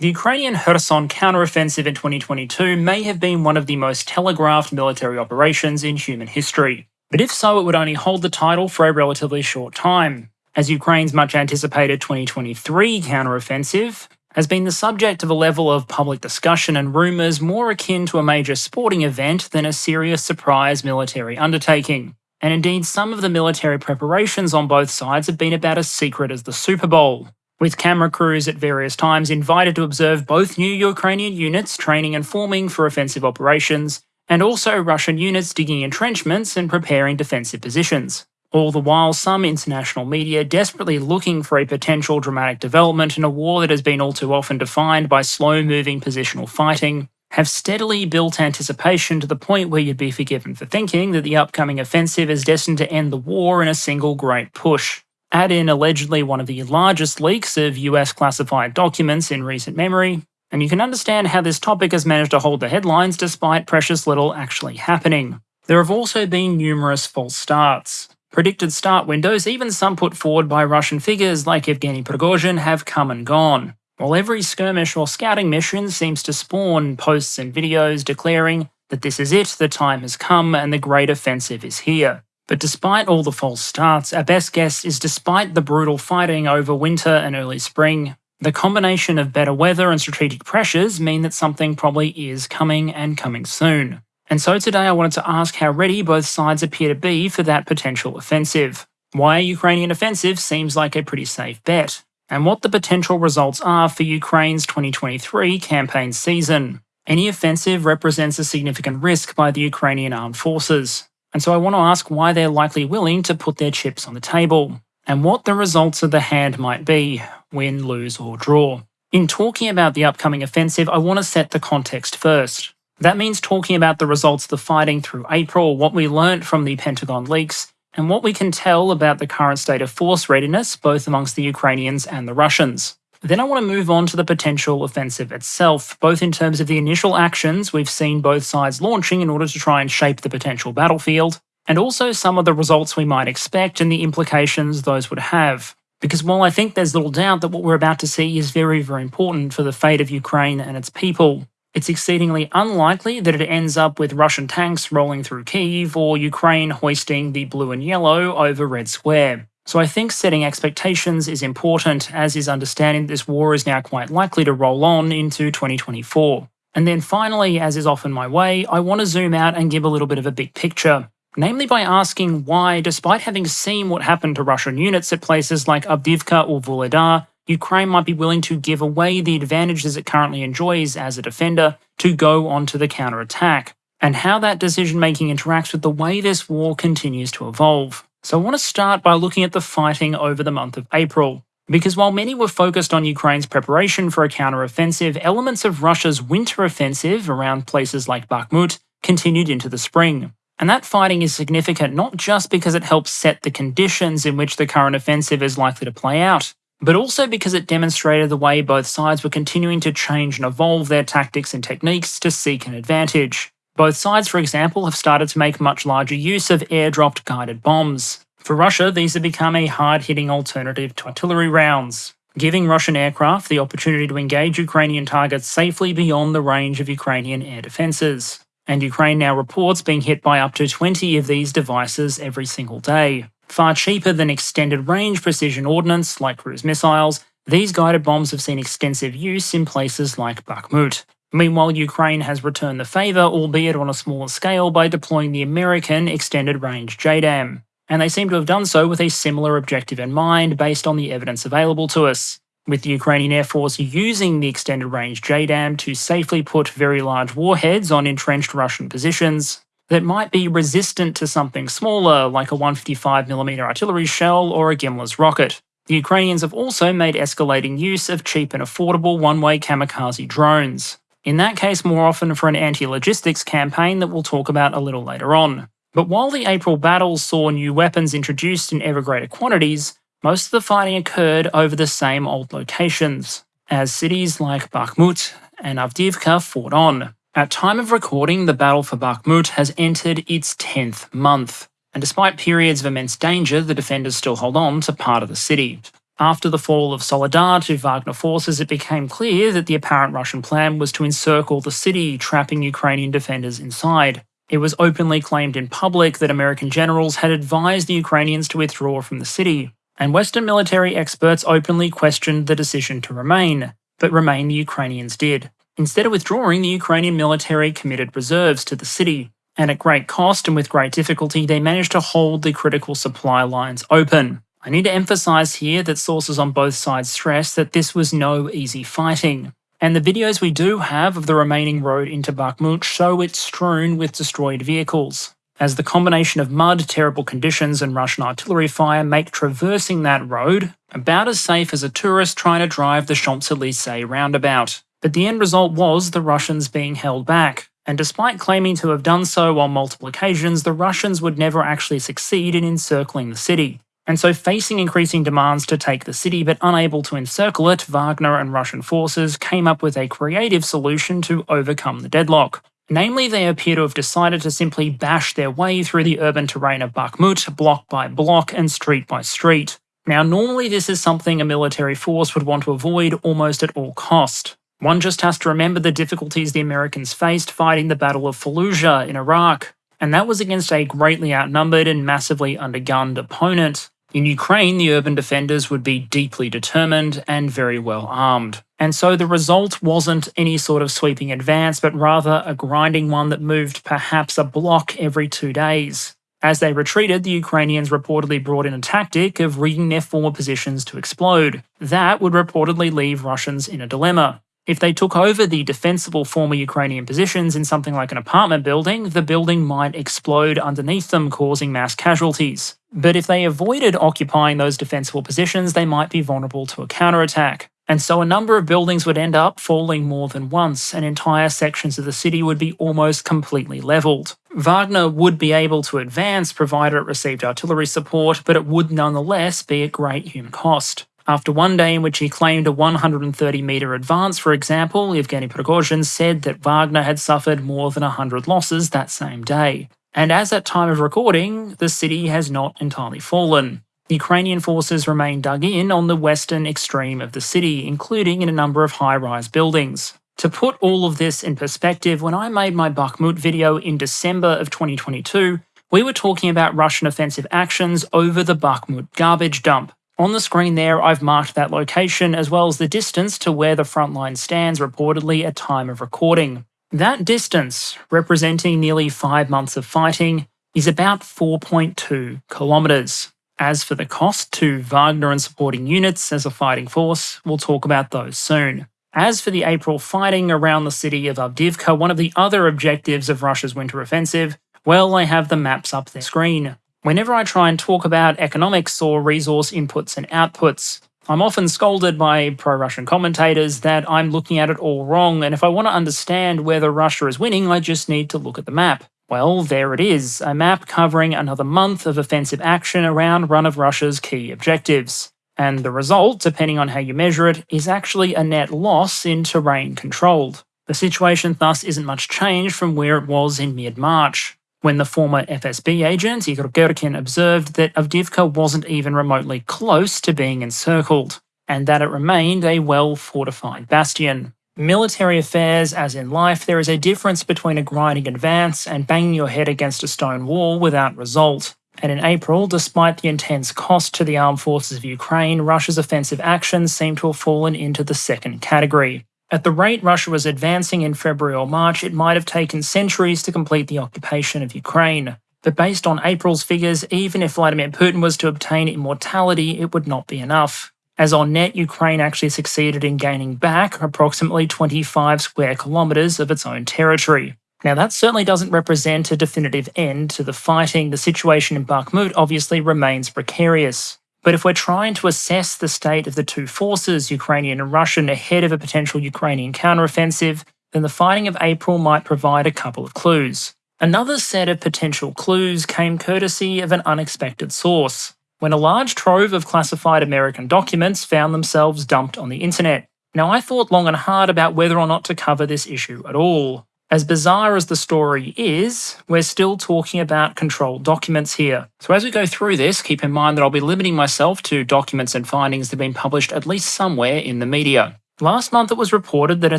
The Ukrainian Kherson counteroffensive in 2022 may have been one of the most telegraphed military operations in human history. But if so, it would only hold the title for a relatively short time, as Ukraine's much anticipated 2023 counteroffensive has been the subject of a level of public discussion and rumours more akin to a major sporting event than a serious surprise military undertaking. And indeed, some of the military preparations on both sides have been about as secret as the Super Bowl, with camera crews at various times invited to observe both new Ukrainian units training and forming for offensive operations, and also Russian units digging entrenchments and preparing defensive positions. All the while, some international media, desperately looking for a potential dramatic development in a war that has been all too often defined by slow moving positional fighting, have steadily built anticipation to the point where you'd be forgiven for thinking that the upcoming offensive is destined to end the war in a single great push. Add in allegedly one of the largest leaks of US classified documents in recent memory, and you can understand how this topic has managed to hold the headlines despite precious little actually happening. There have also been numerous false starts. Predicted start windows, even some put forward by Russian figures like Evgeny Prigozhin, have come and gone. While every skirmish or scouting mission seems to spawn posts and videos declaring that this is it, the time has come, and the great offensive is here. But despite all the false starts, our best guess is despite the brutal fighting over winter and early spring, the combination of better weather and strategic pressures mean that something probably is coming and coming soon. And so today I wanted to ask how ready both sides appear to be for that potential offensive. Why a Ukrainian offensive seems like a pretty safe bet, and what the potential results are for Ukraine's 2023 campaign season. Any offensive represents a significant risk by the Ukrainian armed forces, and so I want to ask why they're likely willing to put their chips on the table, and what the results of the hand might be win, lose, or draw. In talking about the upcoming offensive, I want to set the context first. That means talking about the results of the fighting through April, what we learnt from the Pentagon leaks, and what we can tell about the current state of force readiness both amongst the Ukrainians and the Russians. Then I want to move on to the potential offensive itself, both in terms of the initial actions we've seen both sides launching in order to try and shape the potential battlefield, and also some of the results we might expect and the implications those would have. Because while I think there's little doubt that what we're about to see is very, very important for the fate of Ukraine and its people, it's exceedingly unlikely that it ends up with Russian tanks rolling through Kyiv or Ukraine hoisting the blue and yellow over Red Square. So I think setting expectations is important, as is understanding that this war is now quite likely to roll on into 2024. And then finally, as is often my way, I want to zoom out and give a little bit of a big picture. Namely by asking why, despite having seen what happened to Russian units at places like Avdiivka or Vuhledar, Ukraine might be willing to give away the advantages it currently enjoys as a defender to go onto the counterattack, and how that decision making interacts with the way this war continues to evolve. So I want to start by looking at the fighting over the month of April. Because while many were focused on Ukraine's preparation for a counter-offensive, elements of Russia's winter offensive around places like Bakhmut continued into the spring. And that fighting is significant not just because it helps set the conditions in which the current offensive is likely to play out, but also because it demonstrated the way both sides were continuing to change and evolve their tactics and techniques to seek an advantage. Both sides, for example, have started to make much larger use of airdropped guided bombs. For Russia, these have become a hard-hitting alternative to artillery rounds, giving Russian aircraft the opportunity to engage Ukrainian targets safely beyond the range of Ukrainian air defences. And Ukraine now reports being hit by up to 20 of these devices every single day. Far cheaper than extended range precision ordnance like cruise missiles, these guided bombs have seen extensive use in places like Bakhmut. Meanwhile, Ukraine has returned the favour, albeit on a smaller scale, by deploying the American Extended Range JDAM. And they seem to have done so with a similar objective in mind based on the evidence available to us. With the Ukrainian Air Force using the Extended Range JDAM to safely put very large warheads on entrenched Russian positions that might be resistant to something smaller like a 155mm artillery shell or a GMLRS rocket. The Ukrainians have also made escalating use of cheap and affordable one-way kamikaze drones in that case more often for an anti-logistics campaign that we'll talk about a little later on. But while the April battles saw new weapons introduced in ever greater quantities, most of the fighting occurred over the same old locations, as cities like Bakhmut and Avdiivka fought on. At time of recording, the battle for Bakhmut has entered its 10th month, and despite periods of immense danger, the defenders still hold on to part of the city. After the fall of Soledar to Wagner forces, it became clear that the apparent Russian plan was to encircle the city, trapping Ukrainian defenders inside. It was openly claimed in public that American generals had advised the Ukrainians to withdraw from the city, and Western military experts openly questioned the decision to remain, but remain the Ukrainians did. Instead of withdrawing, the Ukrainian military committed reserves to the city, and at great cost and with great difficulty, they managed to hold the critical supply lines open. I need to emphasize here that sources on both sides stress that this was no easy fighting. And the videos we do have of the remaining road into Bakhmut show it strewn with destroyed vehicles as the combination of mud, terrible conditions, and Russian artillery fire make traversing that road about as safe as a tourist trying to drive the Champs Elysees roundabout. But the end result was the Russians being held back, and despite claiming to have done so on multiple occasions, the Russians would never actually succeed in encircling the city. And so, facing increasing demands to take the city but unable to encircle it, Wagner and Russian forces came up with a creative solution to overcome the deadlock. Namely, they appear to have decided to simply bash their way through the urban terrain of Bakhmut, block by block and street by street. Now, normally this is something a military force would want to avoid almost at all cost. One just has to remember the difficulties the Americans faced fighting the Battle of Fallujah in Iraq, and that was against a greatly outnumbered and massively undergunned opponent. In Ukraine, the urban defenders would be deeply determined and very well armed. And so the result wasn't any sort of sweeping advance, but rather a grinding one that moved perhaps a block every two days. As they retreated, the Ukrainians reportedly brought in a tactic of rigging their former positions to explode. That would reportedly leave Russians in a dilemma. If they took over the defensible former Ukrainian positions in something like an apartment building, the building might explode underneath them, causing mass casualties. But if they avoided occupying those defensible positions, they might be vulnerable to a counterattack. And so a number of buildings would end up falling more than once, and entire sections of the city would be almost completely levelled. Wagner would be able to advance provided it received artillery support, but it would nonetheless be at great human cost. After one day in which he claimed a 130 metre advance, for example, Yevgeny Prigozhin said that Wagner had suffered more than 100 losses that same day. And as at time of recording, the city has not entirely fallen. Ukrainian forces remain dug in on the western extreme of the city, including in a number of high-rise buildings. To put all of this in perspective, when I made my Bakhmut video in December of 2022, we were talking about Russian offensive actions over the Bakhmut garbage dump. On the screen there, I've marked that location as well as the distance to where the front line stands reportedly at time of recording. That distance, representing nearly five months of fighting, is about 4.2 kilometres. As for the cost to Wagner and supporting units as a fighting force, we'll talk about those soon. As for the April fighting around the city of Avdiivka, one of the other objectives of Russia's winter offensive, well, I have the maps up there screen. Whenever I try and talk about economics or resource inputs and outputs, I'm often scolded by pro Russian commentators that I'm looking at it all wrong, and if I want to understand whether Russia is winning, I just need to look at the map. Well, there it is, a map covering another month of offensive action around one of Russia's key objectives. And the result, depending on how you measure it, is actually a net loss in terrain controlled. The situation thus isn't much changed from where it was in mid March when the former FSB agent Igor Girkin observed that Avdiivka wasn't even remotely close to being encircled, and that it remained a well-fortified bastion. Military affairs, as in life, there is a difference between a grinding advance and banging your head against a stone wall without result. And in April, despite the intense cost to the armed forces of Ukraine, Russia's offensive actions seem to have fallen into the second category. At the rate Russia was advancing in February or March, it might have taken centuries to complete the occupation of Ukraine. But based on April's figures, even if Vladimir Putin was to obtain immortality, it would not be enough. As on net, Ukraine actually succeeded in gaining back approximately 25 square kilometres of its own territory. Now, that certainly doesn't represent a definitive end to the fighting. The situation in Bakhmut obviously remains precarious. But if we're trying to assess the state of the two forces, Ukrainian and Russian, ahead of a potential Ukrainian counteroffensive, then the fighting of April might provide a couple of clues. Another set of potential clues came courtesy of an unexpected source, when a large trove of classified American documents found themselves dumped on the internet. Now, I thought long and hard about whether or not to cover this issue at all. As bizarre as the story is, we're still talking about controlled documents here. So as we go through this, keep in mind that I'll be limiting myself to documents and findings that have been published at least somewhere in the media. Last month, it was reported that a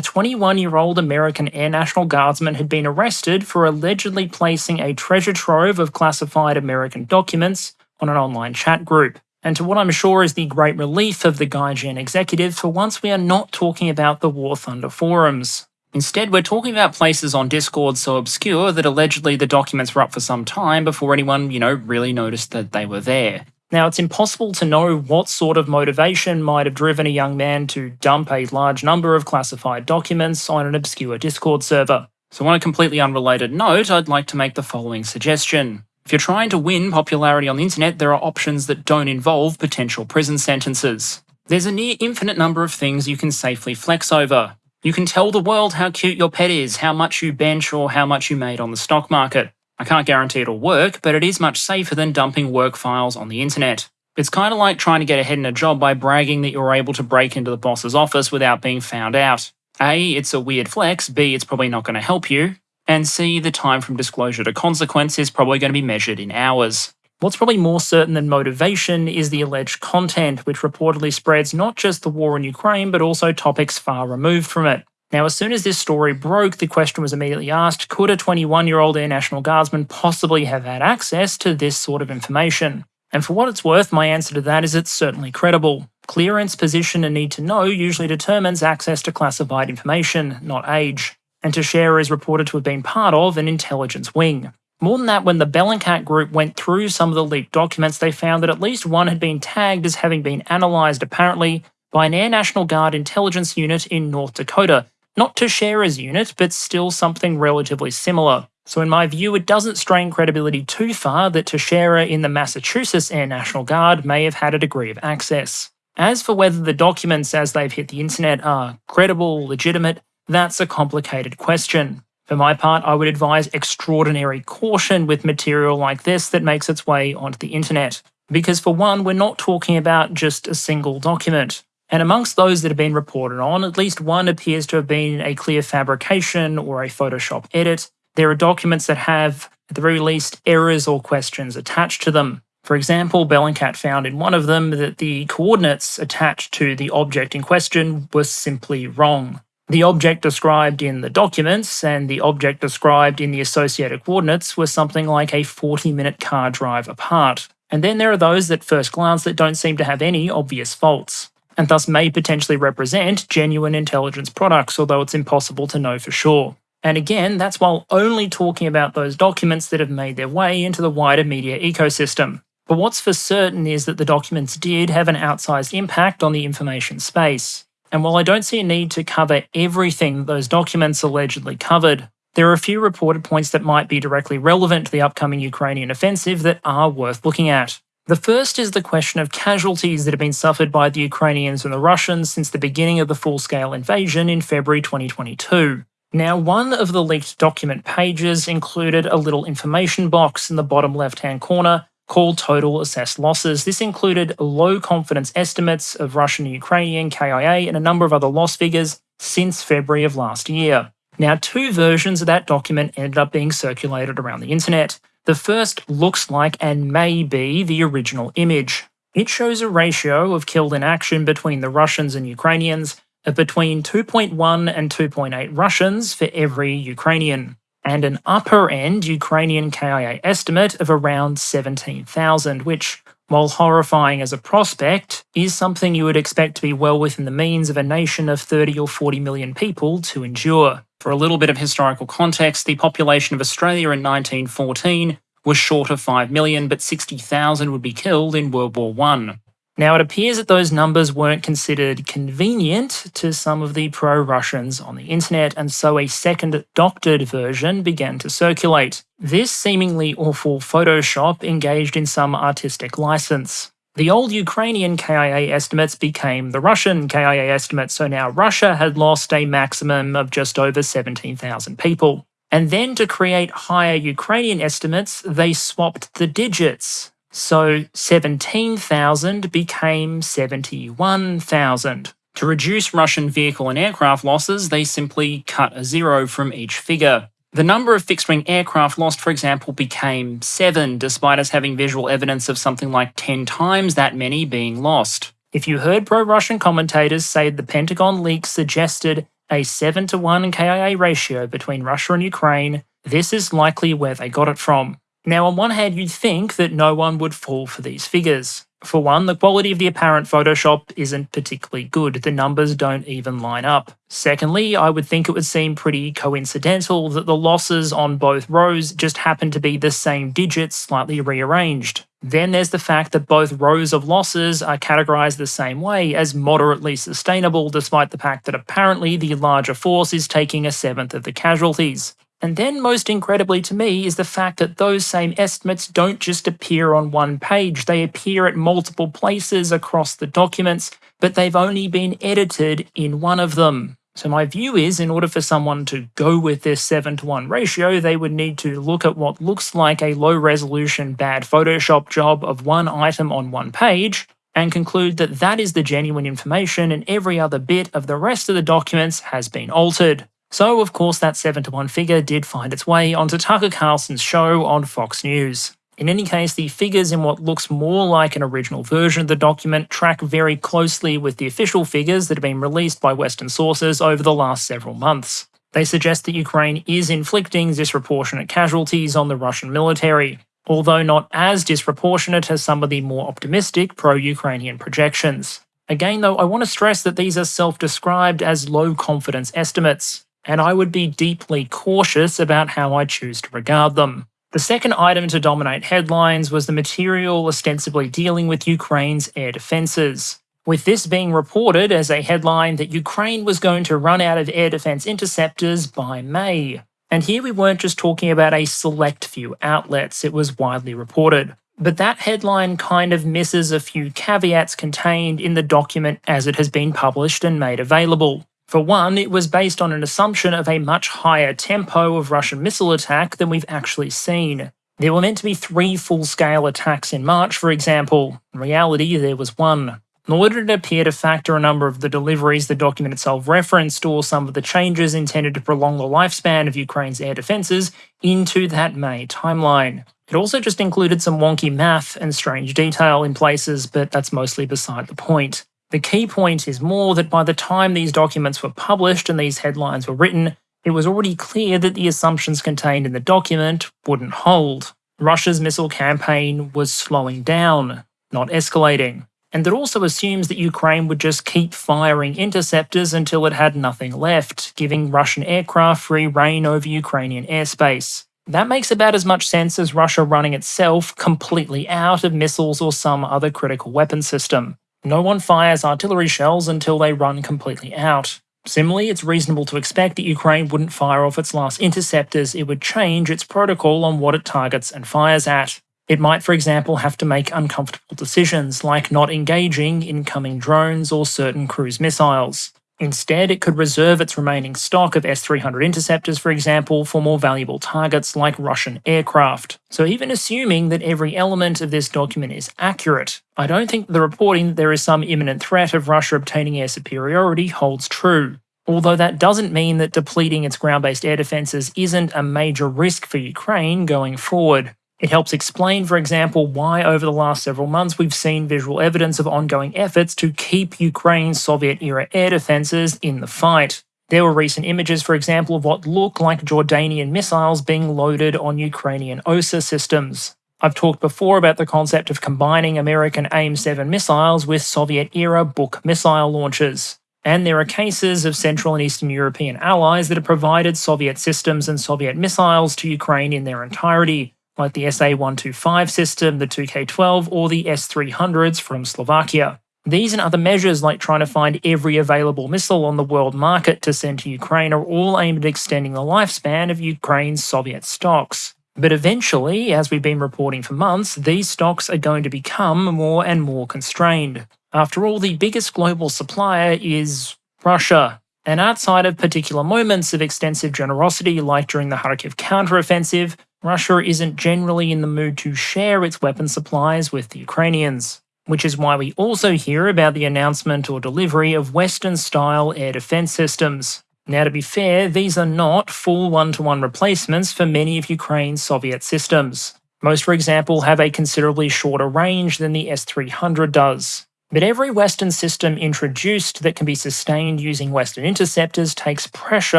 21 year old American Air National Guardsman had been arrested for allegedly placing a treasure trove of classified American documents on an online chat group. And to what I'm sure is the great relief of the Gaijin executive, for once we are not talking about the War Thunder forums. Instead, we're talking about places on Discord so obscure that allegedly the documents were up for some time before anyone, you know, really noticed that they were there. Now, it's impossible to know what sort of motivation might have driven a young man to dump a large number of classified documents on an obscure Discord server. So, on a completely unrelated note, I'd like to make the following suggestion. If you're trying to win popularity on the internet, there are options that don't involve potential prison sentences. There's a near infinite number of things you can safely flex over. You can tell the world how cute your pet is, how much you bench, or how much you made on the stock market. I can't guarantee it'll work, but it is much safer than dumping work files on the internet. It's kind of like trying to get ahead in a job by bragging that you're able to break into the boss's office without being found out. A, it's a weird flex, B, it's probably not going to help you, and C, the time from disclosure to consequence is probably going to be measured in hours. What's probably more certain than motivation is the alleged content, which reportedly spreads not just the war in Ukraine, but also topics far removed from it. Now, as soon as this story broke, the question was immediately asked could a 21 year old Air National Guardsman possibly have had access to this sort of information? And for what it's worth, my answer to that is it's certainly credible. Clearance, position, and need to know usually determines access to classified information, not age. And Teixeira is reported to have been part of an intelligence wing. More than that, when the Bellingcat group went through some of the leaked documents, they found that at least one had been tagged as having been analysed, apparently, by an Air National Guard intelligence unit in North Dakota. Not Teixeira's unit, but still something relatively similar. So, in my view, it doesn't strain credibility too far that Teixeira in the Massachusetts Air National Guard may have had a degree of access. As for whether the documents as they've hit the internet are credible, legitimate, that's a complicated question. For my part, I would advise extraordinary caution with material like this that makes its way onto the internet. Because for one, we're not talking about just a single document. And amongst those that have been reported on, at least one appears to have been a clear fabrication or a Photoshop edit. There are documents that have, at the very least, errors or questions attached to them. For example, Bellingcat found in one of them that the coordinates attached to the object in question were simply wrong. The object described in the documents and the object described in the associated coordinates were something like a 40 minute car drive apart. And then there are those that first glance that don't seem to have any obvious faults, and thus may potentially represent genuine intelligence products, although it's impossible to know for sure. And again, that's while only talking about those documents that have made their way into the wider media ecosystem. But what's for certain is that the documents did have an outsized impact on the information space. And while I don't see a need to cover everything those documents allegedly covered, there are a few reported points that might be directly relevant to the upcoming Ukrainian offensive that are worth looking at. The first is the question of casualties that have been suffered by the Ukrainians and the Russians since the beginning of the full scale invasion in February 2022. Now, one of the leaked document pages included a little information box in the bottom left hand corner called total assessed losses. This included low confidence estimates of Russian and Ukrainian KIA and a number of other loss figures since February of last year. Now, two versions of that document ended up being circulated around the internet. The first looks like and may be the original image. It shows a ratio of killed in action between the Russians and Ukrainians of between 2.1 and 2.8 Russians for every Ukrainian and an upper end Ukrainian KIA estimate of around 17,000, which, while horrifying as a prospect, is something you would expect to be well within the means of a nation of 30 or 40 million people to endure. For a little bit of historical context, the population of Australia in 1914 was short of 5 million, but 60,000 would be killed in World War I. Now, it appears that those numbers weren't considered convenient to some of the pro Russians on the internet, and so a second doctored version began to circulate. This seemingly awful Photoshop engaged in some artistic license. The old Ukrainian KIA estimates became the Russian KIA estimates, so now Russia had lost a maximum of just over 17,000 people. And then to create higher Ukrainian estimates, they swapped the digits. So 17,000 became 71,000. To reduce Russian vehicle and aircraft losses, they simply cut a zero from each figure. The number of fixed wing aircraft lost, for example, became 7, despite us having visual evidence of something like 10 times that many being lost. If you heard pro Russian commentators say the Pentagon leaks suggested a 7 to 1 KIA ratio between Russia and Ukraine, this is likely where they got it from. Now, on one hand, you'd think that no one would fall for these figures. For one, the quality of the apparent Photoshop isn't particularly good, the numbers don't even line up. Secondly, I would think it would seem pretty coincidental that the losses on both rows just happen to be the same digits slightly rearranged. Then there's the fact that both rows of losses are categorized the same way as moderately sustainable, despite the fact that apparently the larger force is taking a seventh of the casualties. And then, most incredibly to me, is the fact that those same estimates don't just appear on one page, they appear at multiple places across the documents, but they've only been edited in one of them. So, my view is in order for someone to go with this 7 to 1 ratio, they would need to look at what looks like a low resolution bad Photoshop job of one item on one page and conclude that that is the genuine information and every other bit of the rest of the documents has been altered. So, of course, that 7 to 1 figure did find its way onto Tucker Carlson's show on Fox News. In any case, the figures in what looks more like an original version of the document track very closely with the official figures that have been released by Western sources over the last several months. They suggest that Ukraine is inflicting disproportionate casualties on the Russian military, although not as disproportionate as some of the more optimistic pro Ukrainian projections. Again, though, I want to stress that these are self described as low confidence estimates and I would be deeply cautious about how I choose to regard them. The second item to dominate headlines was the material ostensibly dealing with Ukraine's air defences. With this being reported as a headline that Ukraine was going to run out of air defence interceptors by May. And here we weren't just talking about a select few outlets, it was widely reported. But that headline kind of misses a few caveats contained in the document as it has been published and made available. For one, it was based on an assumption of a much higher tempo of Russian missile attack than we've actually seen. There were meant to be three full scale attacks in March, for example. In reality, there was one. Nor did it appear to factor a number of the deliveries the document itself referenced or some of the changes intended to prolong the lifespan of Ukraine's air defences into that May timeline. It also just included some wonky math and strange detail in places, but that's mostly beside the point. The key point is more that by the time these documents were published and these headlines were written, it was already clear that the assumptions contained in the document wouldn't hold. Russia's missile campaign was slowing down, not escalating. And it also assumes that Ukraine would just keep firing interceptors until it had nothing left, giving Russian aircraft free reign over Ukrainian airspace. That makes about as much sense as Russia running itself completely out of missiles or some other critical weapon system. No one fires artillery shells until they run completely out. Similarly, it's reasonable to expect that Ukraine wouldn't fire off its last interceptors, it would change its protocol on what it targets and fires at. It might, for example, have to make uncomfortable decisions, like not engaging incoming drones or certain cruise missiles. Instead, it could reserve its remaining stock of S 300 interceptors, for example, for more valuable targets like Russian aircraft. So, even assuming that every element of this document is accurate, I don't think the reporting that there is some imminent threat of Russia obtaining air superiority holds true. Although that doesn't mean that depleting its ground based air defences isn't a major risk for Ukraine going forward. It helps explain, for example, why over the last several months we've seen visual evidence of ongoing efforts to keep Ukraine's Soviet era air defences in the fight. There were recent images, for example, of what look like Jordanian missiles being loaded on Ukrainian OSA systems. I've talked before about the concept of combining American AIM 7 missiles with Soviet era Buk missile launchers. And there are cases of Central and Eastern European allies that have provided Soviet systems and Soviet missiles to Ukraine in their entirety, like the S-125 system, the 2K12, or the S-300s from Slovakia. These and other measures, like trying to find every available missile on the world market to send to Ukraine, are all aimed at extending the lifespan of Ukraine's Soviet stocks. But eventually, as we've been reporting for months, these stocks are going to become more and more constrained. After all, the biggest global supplier is Russia. And outside of particular moments of extensive generosity, like during the Kharkiv counteroffensive, Russia isn't generally in the mood to share its weapon supplies with the Ukrainians. which is why we also hear about the announcement or delivery of Western style air defense systems. Now, to be fair, these are not full one to one replacements for many of Ukraine's Soviet systems. Most, for example, have a considerably shorter range than the S 300 does. But every Western system introduced that can be sustained using Western interceptors takes pressure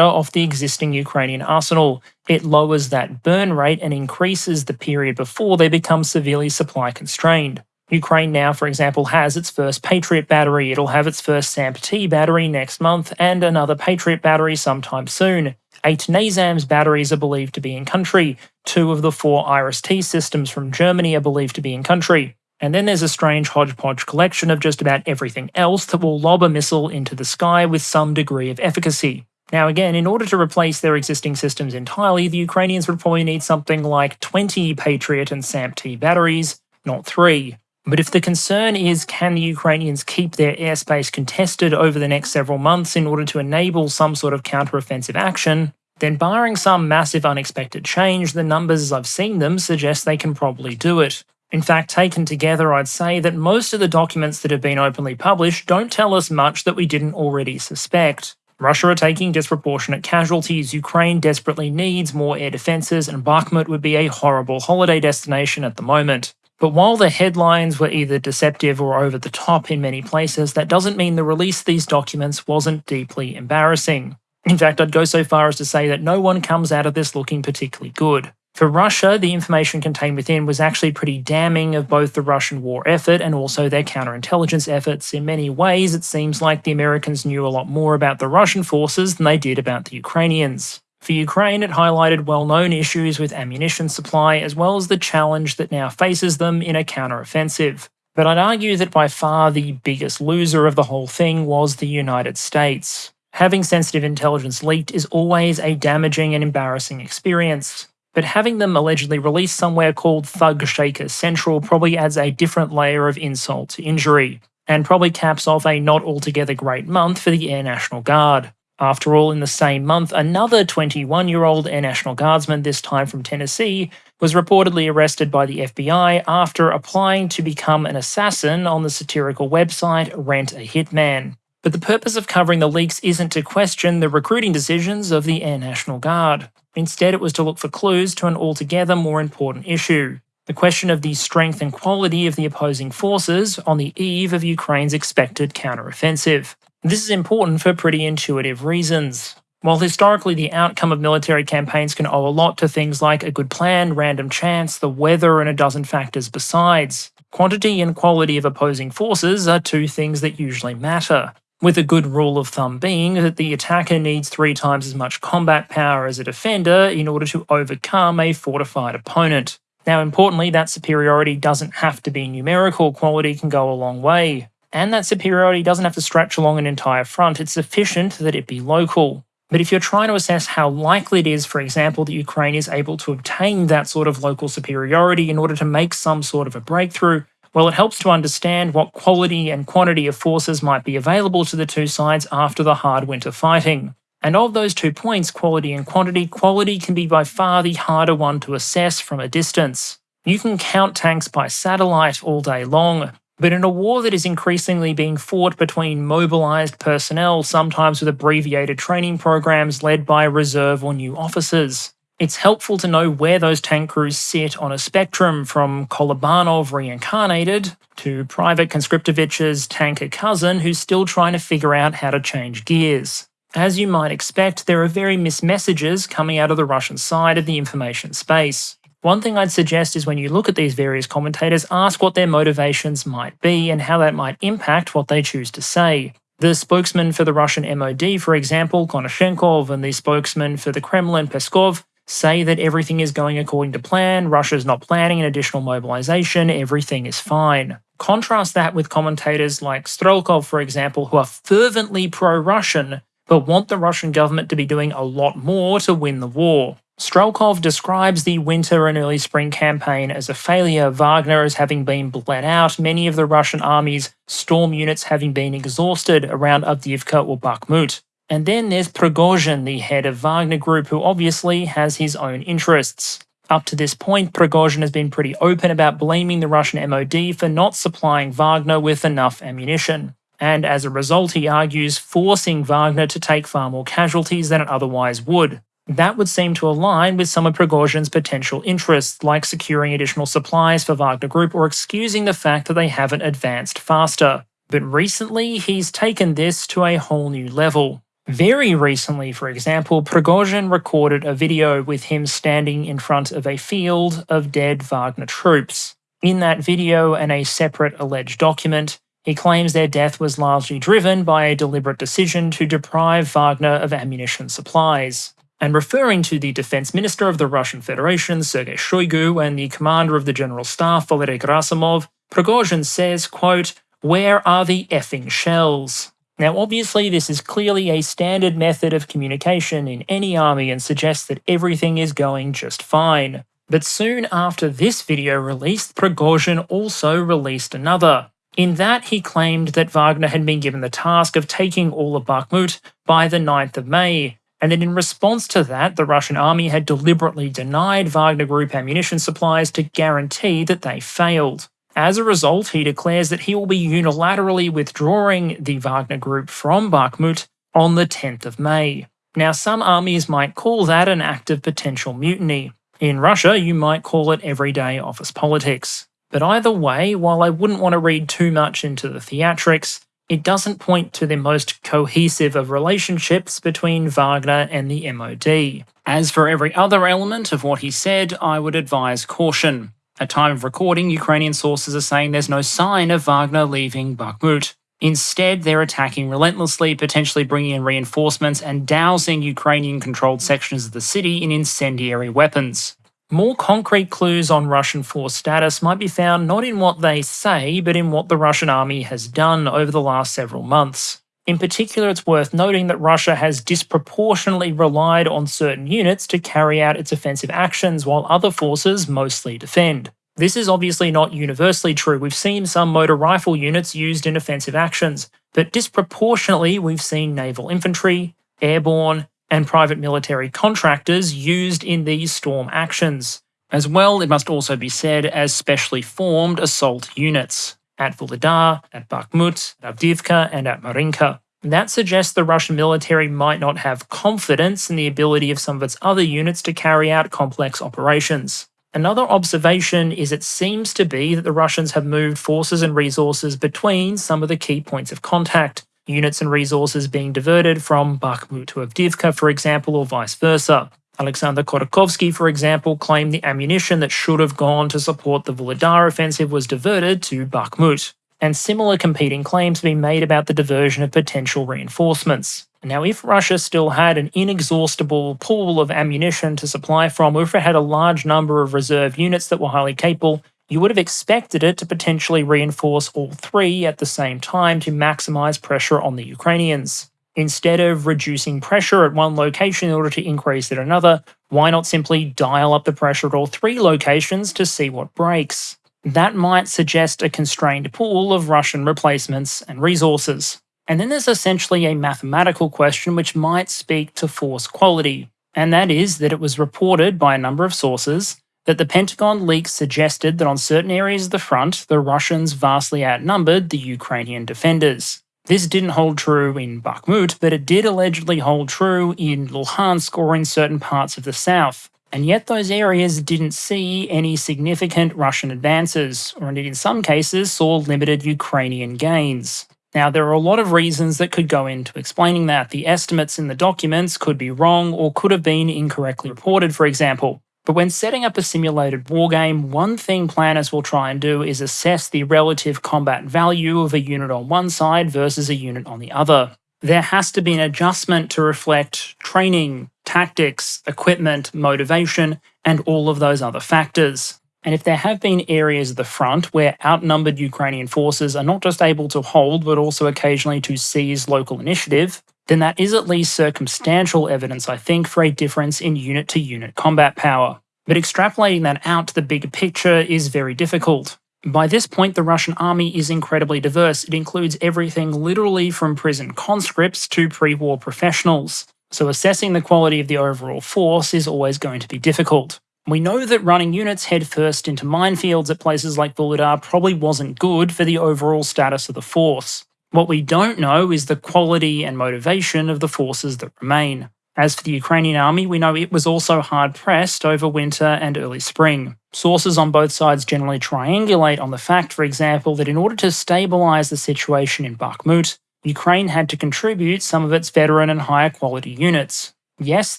off the existing Ukrainian arsenal. It lowers that burn rate and increases the period before they become severely supply constrained. Ukraine now, for example, has its first Patriot battery. It'll have its first SAMP-T battery next month and another Patriot battery sometime soon. Eight NASAMS batteries are believed to be in country. Two of the four IRIS-T systems from Germany are believed to be in country. And then there's a strange hodgepodge collection of just about everything else that will lob a missile into the sky with some degree of efficacy. Now, again, in order to replace their existing systems entirely, the Ukrainians would probably need something like 20 Patriot and SAMP-T batteries, not three. But if the concern is can the Ukrainians keep their airspace contested over the next several months in order to enable some sort of counteroffensive action, then barring some massive unexpected change, the numbers as I've seen them suggest they can probably do it. In fact, taken together, I'd say that most of the documents that have been openly published don't tell us much that we didn't already suspect. Russia are taking disproportionate casualties, Ukraine desperately needs more air defences, and Bakhmut would be a horrible holiday destination at the moment. But while the headlines were either deceptive or over the top in many places, that doesn't mean the release of these documents wasn't deeply embarrassing. In fact, I'd go so far as to say that no one comes out of this looking particularly good. For Russia, the information contained within was actually pretty damning of both the Russian war effort and also their counterintelligence efforts. In many ways, it seems like the Americans knew a lot more about the Russian forces than they did about the Ukrainians. For Ukraine, it highlighted well known issues with ammunition supply, as well as the challenge that now faces them in a counteroffensive. But I'd argue that by far the biggest loser of the whole thing was the United States. Having sensitive intelligence leaked is always a damaging and embarrassing experience but having them allegedly released somewhere called Thug Shaker Central probably adds a different layer of insult to injury, and probably caps off a not altogether great month for the Air National Guard. After all, in the same month, another 21 year old Air National Guardsman, this time from Tennessee, was reportedly arrested by the FBI after applying to become an assassin on the satirical website Rent a Hitman. But the purpose of covering the leaks isn't to question the recruiting decisions of the Air National Guard. Instead, it was to look for clues to an altogether more important issue the question of the strength and quality of the opposing forces on the eve of Ukraine's expected counteroffensive. This is important for pretty intuitive reasons. While historically the outcome of military campaigns can owe a lot to things like a good plan, random chance, the weather, and a dozen factors besides, quantity and quality of opposing forces are two things that usually matter with a good rule of thumb being that the attacker needs three times as much combat power as a defender in order to overcome a fortified opponent. Now, importantly, that superiority doesn't have to be numerical, quality can go a long way. And that superiority doesn't have to stretch along an entire front, it's sufficient that it be local. But if you're trying to assess how likely it is, for example, that Ukraine is able to obtain that sort of local superiority in order to make some sort of a breakthrough, well, it helps to understand what quality and quantity of forces might be available to the two sides after the hard winter fighting. And of those two points, quality and quantity, quality can be by far the harder one to assess from a distance. You can count tanks by satellite all day long, but in a war that is increasingly being fought between mobilised personnel, sometimes with abbreviated training programs led by reserve or new officers, it's helpful to know where those tank crews sit on a spectrum from Kolobanov reincarnated to Private Conscriptovich's tanker cousin who's still trying to figure out how to change gears. As you might expect, there are very missed messages coming out of the Russian side of the information space. One thing I'd suggest is when you look at these various commentators, ask what their motivations might be and how that might impact what they choose to say. The spokesman for the Russian MOD, for example, Konashenkov, and the spokesman for the Kremlin, Peskov, say that everything is going according to plan, Russia's not planning an additional mobilization, everything is fine. Contrast that with commentators like Strelkov, for example, who are fervently pro Russian, but want the Russian government to be doing a lot more to win the war. Strelkov describes the winter and early spring campaign as a failure, Wagner as having been bled out, many of the Russian army's storm units having been exhausted around Avdiivka or Bakhmut. And then there's Prigozhin, the head of Wagner Group, who obviously has his own interests. Up to this point, Prigozhin has been pretty open about blaming the Russian MOD for not supplying Wagner with enough ammunition, and as a result, he argues, forcing Wagner to take far more casualties than it otherwise would. That would seem to align with some of Prigozhin's potential interests, like securing additional supplies for Wagner Group or excusing the fact that they haven't advanced faster. But recently, he's taken this to a whole new level. Very recently, for example, Prigozhin recorded a video with him standing in front of a field of dead Wagner troops. In that video and a separate alleged document, he claims their death was largely driven by a deliberate decision to deprive Wagner of ammunition supplies. And referring to the defense minister of the Russian Federation, Sergei Shoigu, and the commander of the general staff, Valery Gerasimov, Prigozhin says, quote, Where are the effing shells? Now, obviously, this is clearly a standard method of communication in any army and suggests that everything is going just fine. But soon after this video released, Prigozhin also released another. In that, he claimed that Wagner had been given the task of taking all of Bakhmut by the 9th of May, and that in response to that, the Russian army had deliberately denied Wagner Group ammunition supplies to guarantee that they failed. As a result, he declares that he will be unilaterally withdrawing the Wagner Group from Bakhmut on the 10th of May. Now, some armies might call that an act of potential mutiny. In Russia, you might call it everyday office politics. But either way, while I wouldn't want to read too much into the theatrics, it doesn't point to the most cohesive of relationships between Wagner and the MOD. As for every other element of what he said, I would advise caution. At time of recording, Ukrainian sources are saying there's no sign of Wagner leaving Bakhmut. Instead, they're attacking relentlessly, potentially bringing in reinforcements and dousing Ukrainian controlled sections of the city in incendiary weapons. More concrete clues on Russian force status might be found not in what they say, but in what the Russian army has done over the last several months. In particular, it's worth noting that Russia has disproportionately relied on certain units to carry out its offensive actions while other forces mostly defend. This is obviously not universally true. We've seen some motor rifle units used in offensive actions, but disproportionately we've seen naval infantry, airborne, and private military contractors used in these storm actions. As well, it must also be said, as specially formed assault units at Vuhledar, at Bakhmut, at Avdiivka, and at Marinka. That suggests the Russian military might not have confidence in the ability of some of its other units to carry out complex operations. Another observation is it seems to be that the Russians have moved forces and resources between some of the key points of contact, units and resources being diverted from Bakhmut to Avdiivka, for example, or vice versa. Alexander Khodakovsky, for example, claimed the ammunition that should have gone to support the Vuhledar offensive was diverted to Bakhmut, and similar competing claims have been made about the diversion of potential reinforcements. Now, if Russia still had an inexhaustible pool of ammunition to supply from, or if it had a large number of reserve units that were highly capable, you would have expected it to potentially reinforce all three at the same time to maximize pressure on the Ukrainians. Instead of reducing pressure at one location in order to increase at another, why not simply dial up the pressure at all three locations to see what breaks? That might suggest a constrained pool of Russian replacements and resources. And then there's essentially a mathematical question which might speak to force quality, and that is that it was reported by a number of sources that the Pentagon leaks suggested that on certain areas of the front, the Russians vastly outnumbered the Ukrainian defenders. This didn't hold true in Bakhmut, but it did allegedly hold true in Luhansk or in certain parts of the south. And yet those areas didn't see any significant Russian advances, or indeed in some cases saw limited Ukrainian gains. Now, there are a lot of reasons that could go into explaining that. The estimates in the documents could be wrong or could have been incorrectly reported, for example. But when setting up a simulated wargame, one thing planners will try and do is assess the relative combat value of a unit on one side versus a unit on the other. There has to be an adjustment to reflect training, tactics, equipment, motivation, and all of those other factors. And if there have been areas of the front where outnumbered Ukrainian forces are not just able to hold, but also occasionally to seize local initiative, then that is at least circumstantial evidence, I think, for a difference in unit to unit combat power. But extrapolating that out to the bigger picture is very difficult. By this point, the Russian army is incredibly diverse. It includes everything literally from prison conscripts to pre war professionals. So assessing the quality of the overall force is always going to be difficult. We know that running units headfirst into minefields at places like Vuhledar probably wasn't good for the overall status of the force. What we don't know is the quality and motivation of the forces that remain. As for the Ukrainian army, we know it was also hard pressed over winter and early spring. Sources on both sides generally triangulate on the fact, for example, that in order to stabilise the situation in Bakhmut, Ukraine had to contribute some of its veteran and higher quality units. Yes,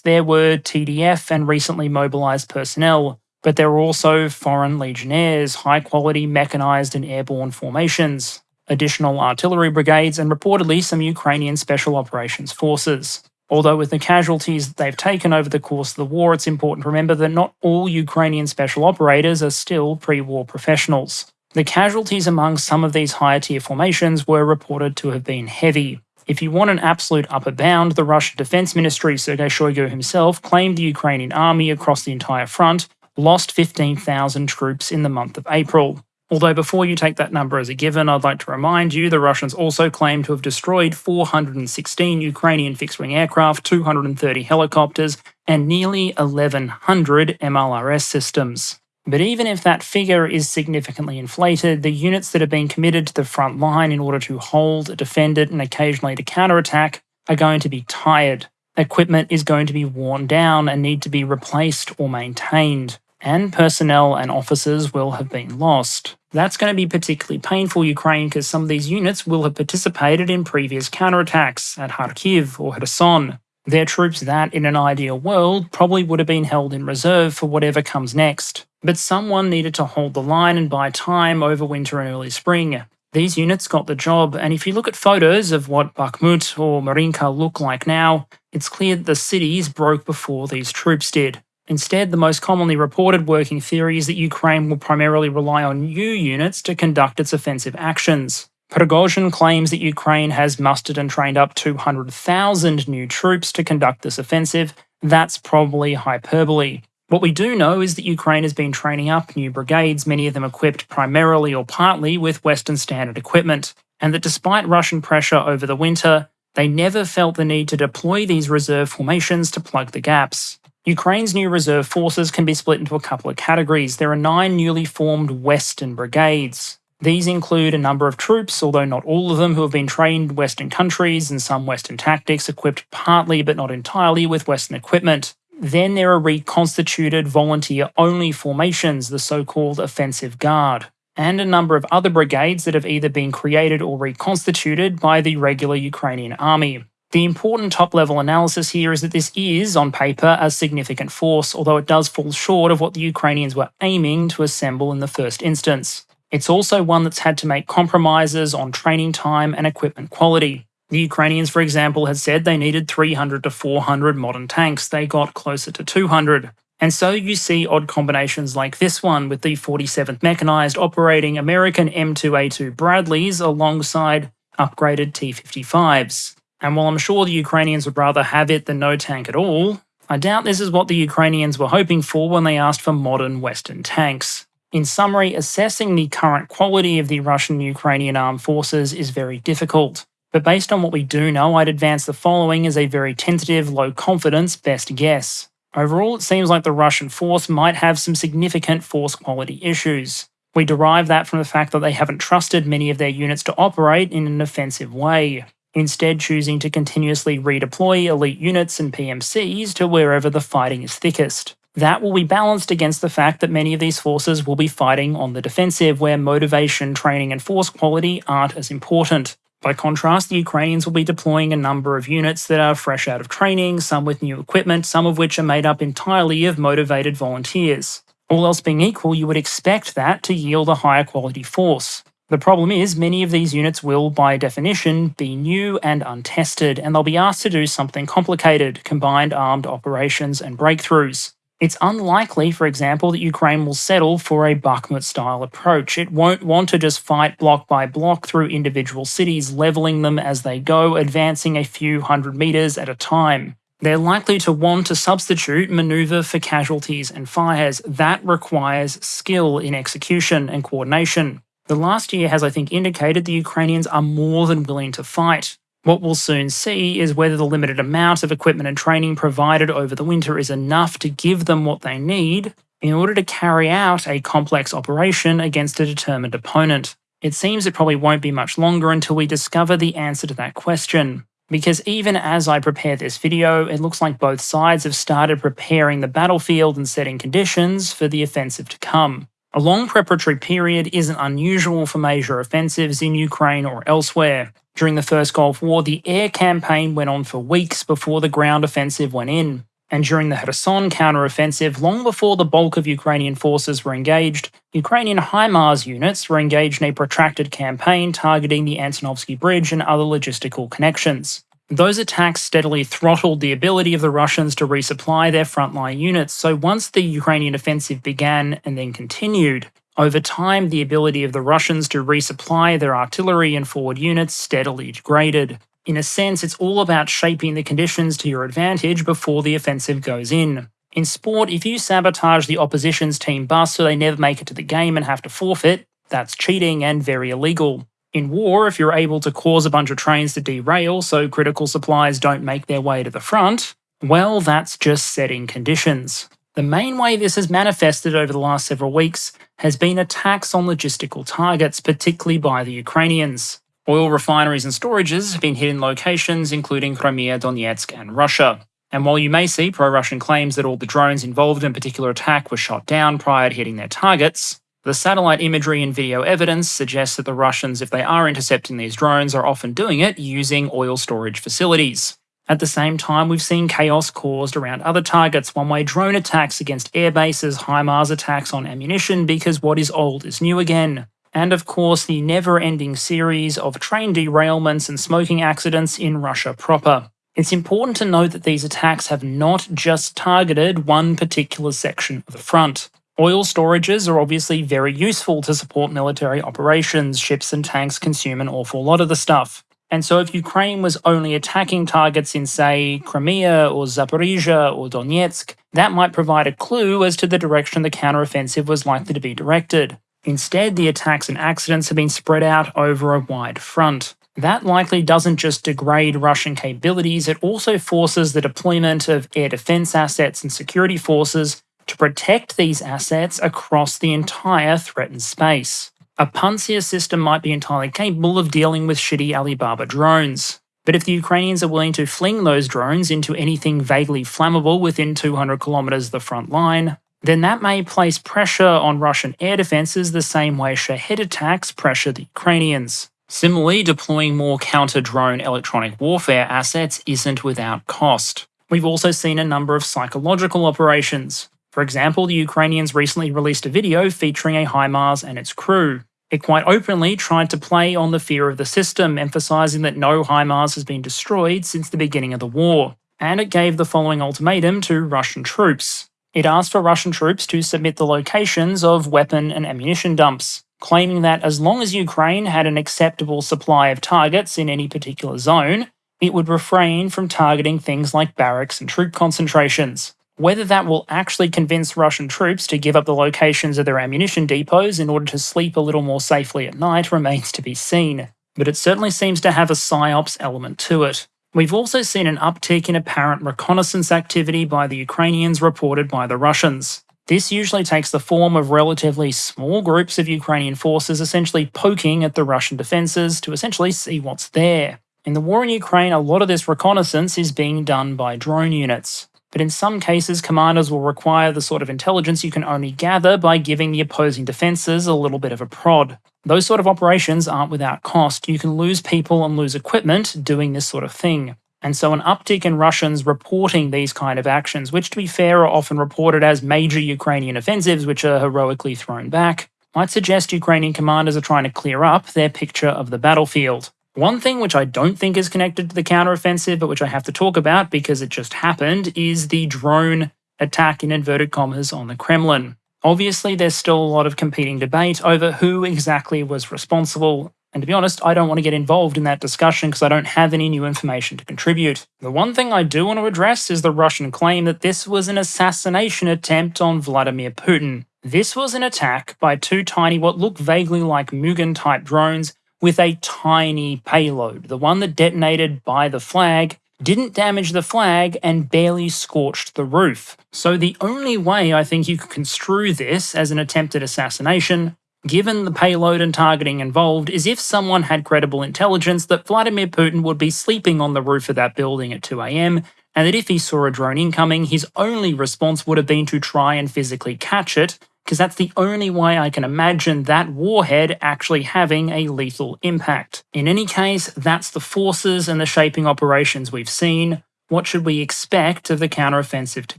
there were TDF and recently mobilised personnel, but there were also foreign legionnaires, high quality mechanised and airborne formations, additional artillery brigades, and reportedly some Ukrainian special operations forces. Although, with the casualties they've taken over the course of the war, it's important to remember that not all Ukrainian special operators are still pre war professionals. The casualties among some of these higher tier formations were reported to have been heavy. If you want an absolute upper bound, the Russian Defense Ministry, Sergei Shoigu himself, claimed the Ukrainian army across the entire front lost 15,000 troops in the month of April. Although before you take that number as a given, I'd like to remind you the Russians also claim to have destroyed 416 Ukrainian fixed wing aircraft, 230 helicopters, and nearly 1,100 MLRS systems. But even if that figure is significantly inflated, the units that have been committed to the front line in order to hold, defend it, and occasionally to counterattack are going to be tired. Equipment is going to be worn down and need to be replaced or maintained and personnel and officers will have been lost. That's going to be particularly painful Ukraine because some of these units will have participated in previous counterattacks at Kharkiv or Kherson. They're troops that, in an ideal world, probably would have been held in reserve for whatever comes next. But someone needed to hold the line and buy time over winter and early spring. These units got the job, and if you look at photos of what Bakhmut or Marinka look like now, it's clear that the cities broke before these troops did. Instead, the most commonly reported working theory is that Ukraine will primarily rely on new units to conduct its offensive actions. Prigozhin claims that Ukraine has mustered and trained up 200,000 new troops to conduct this offensive. That's probably hyperbole. What we do know is that Ukraine has been training up new brigades, many of them equipped primarily or partly with Western standard equipment, and that despite Russian pressure over the winter, they never felt the need to deploy these reserve formations to plug the gaps. Ukraine's new reserve forces can be split into a couple of categories. There are nine newly formed Western brigades. These include a number of troops, although not all of them, who have been trained Western countries and some Western tactics, equipped partly but not entirely with Western equipment. Then there are reconstituted volunteer only formations, the so called Offensive Guard, and a number of other brigades that have either been created or reconstituted by the regular Ukrainian army. The important top level analysis here is that this is, on paper, a significant force, although it does fall short of what the Ukrainians were aiming to assemble in the first instance. It's also one that's had to make compromises on training time and equipment quality. The Ukrainians, for example, had said they needed 300 to 400 modern tanks. They got closer to 200. And so you see odd combinations like this one with the 47th Mechanized operating American M2A2 Bradleys alongside upgraded T 55s. And while I'm sure the Ukrainians would rather have it than no tank at all, I doubt this is what the Ukrainians were hoping for when they asked for modern Western tanks. In summary, assessing the current quality of the Russian Ukrainian armed forces is very difficult. But based on what we do know, I'd advance the following as a very tentative, low confidence best guess. Overall, it seems like the Russian force might have some significant force quality issues. We derive that from the fact that they haven't trusted many of their units to operate in an offensive way instead choosing to continuously redeploy elite units and PMCs to wherever the fighting is thickest. That will be balanced against the fact that many of these forces will be fighting on the defensive, where motivation, training, and force quality aren't as important. By contrast, the Ukrainians will be deploying a number of units that are fresh out of training, some with new equipment, some of which are made up entirely of motivated volunteers. All else being equal, you would expect that to yield a higher quality force. The problem is, many of these units will, by definition, be new and untested, and they'll be asked to do something complicated combined armed operations and breakthroughs. It's unlikely, for example, that Ukraine will settle for a Bakhmut style approach. It won't want to just fight block by block through individual cities, leveling them as they go, advancing a few hundred meters at a time. They're likely to want to substitute maneuver for casualties and fires. That requires skill in execution and coordination. The last year has, I think, indicated the Ukrainians are more than willing to fight. What we'll soon see is whether the limited amount of equipment and training provided over the winter is enough to give them what they need in order to carry out a complex operation against a determined opponent? It seems it probably won't be much longer until we discover the answer to that question. Because even as I prepare this video, it looks like both sides have started preparing the battlefield and setting conditions for the offensive to come. A long preparatory period isn't unusual for major offensives in Ukraine or elsewhere. During the First Gulf War, the air campaign went on for weeks before the ground offensive went in and during the Kherson counteroffensive, long before the bulk of Ukrainian forces were engaged, Ukrainian HIMARS units were engaged in a protracted campaign targeting the Antonovsky Bridge and other logistical connections. Those attacks steadily throttled the ability of the Russians to resupply their frontline units, so once the Ukrainian offensive began and then continued, over time the ability of the Russians to resupply their artillery and forward units steadily degraded. In a sense, it's all about shaping the conditions to your advantage before the offensive goes in. In sport, if you sabotage the opposition's team bus so they never make it to the game and have to forfeit, that's cheating and very illegal. In war, if you're able to cause a bunch of trains to derail so critical supplies don't make their way to the front, well, that's just setting conditions. The main way this has manifested over the last several weeks has been attacks on logistical targets, particularly by the Ukrainians. Oil refineries and storages have been hit in locations including Crimea, Donetsk, and Russia. And while you may see pro Russian claims that all the drones involved in a particular attack were shot down prior to hitting their targets, the satellite imagery and video evidence suggests that the Russians, if they are intercepting these drones, are often doing it using oil storage facilities. At the same time, we've seen chaos caused around other targets, one way drone attacks against air bases, HIMARS attacks on ammunition, because what is old is new again and of course the never ending series of train derailments and smoking accidents in Russia proper. It's important to note that these attacks have not just targeted one particular section of the front. Oil storages are obviously very useful to support military operations, ships and tanks consume an awful lot of the stuff. And so if Ukraine was only attacking targets in, say, Crimea or Zaporizhia or Donetsk, that might provide a clue as to the direction the counteroffensive was likely to be directed. Instead, the attacks and accidents have been spread out over a wide front. That likely doesn't just degrade Russian capabilities, it also forces the deployment of air defense assets and security forces to protect these assets across the entire threatened space. A Pantsir system might be entirely capable of dealing with shitty Alibaba drones. But if the Ukrainians are willing to fling those drones into anything vaguely flammable within 200 kilometers of the front line, then that may place pressure on Russian air defences the same way Shahed attacks pressure the Ukrainians. Similarly, deploying more counter drone electronic warfare assets isn't without cost. We've also seen a number of psychological operations. For example, the Ukrainians recently released a video featuring a HIMARS and its crew. It quite openly tried to play on the fear of the system, emphasising that no HIMARS has been destroyed since the beginning of the war. And it gave the following ultimatum to Russian troops. It asked for Russian troops to submit the locations of weapon and ammunition dumps, claiming that as long as Ukraine had an acceptable supply of targets in any particular zone, it would refrain from targeting things like barracks and troop concentrations. Whether that will actually convince Russian troops to give up the locations of their ammunition depots in order to sleep a little more safely at night remains to be seen, but it certainly seems to have a psyops element to it. We've also seen an uptick in apparent reconnaissance activity by the Ukrainians reported by the Russians. This usually takes the form of relatively small groups of Ukrainian forces essentially poking at the Russian defences to essentially see what's there. In the war in Ukraine, a lot of this reconnaissance is being done by drone units. But in some cases, commanders will require the sort of intelligence you can only gather by giving the opposing defences a little bit of a prod. Those sort of operations aren't without cost. You can lose people and lose equipment doing this sort of thing. And so an uptick in Russians reporting these kind of actions, which to be fair are often reported as major Ukrainian offensives which are heroically thrown back, might suggest Ukrainian commanders are trying to clear up their picture of the battlefield. One thing which I don't think is connected to the counteroffensive, but which I have to talk about because it just happened, is the drone attack in inverted commas on the Kremlin. Obviously, there's still a lot of competing debate over who exactly was responsible, and to be honest, I don't want to get involved in that discussion because I don't have any new information to contribute. The one thing I do want to address is the Russian claim that this was an assassination attempt on Vladimir Putin. This was an attack by two tiny, what look vaguely like Mugin type drones with a tiny payload. The one that detonated by the flag didn't damage the flag, and barely scorched the roof. So the only way I think you could construe this as an attempted assassination, given the payload and targeting involved, is if someone had credible intelligence that Vladimir Putin would be sleeping on the roof of that building at 2am, and that if he saw a drone incoming, his only response would have been to try and physically catch it, because that's the only way I can imagine that warhead actually having a lethal impact. In any case, that's the forces and the shaping operations we've seen. What should we expect of the counteroffensive to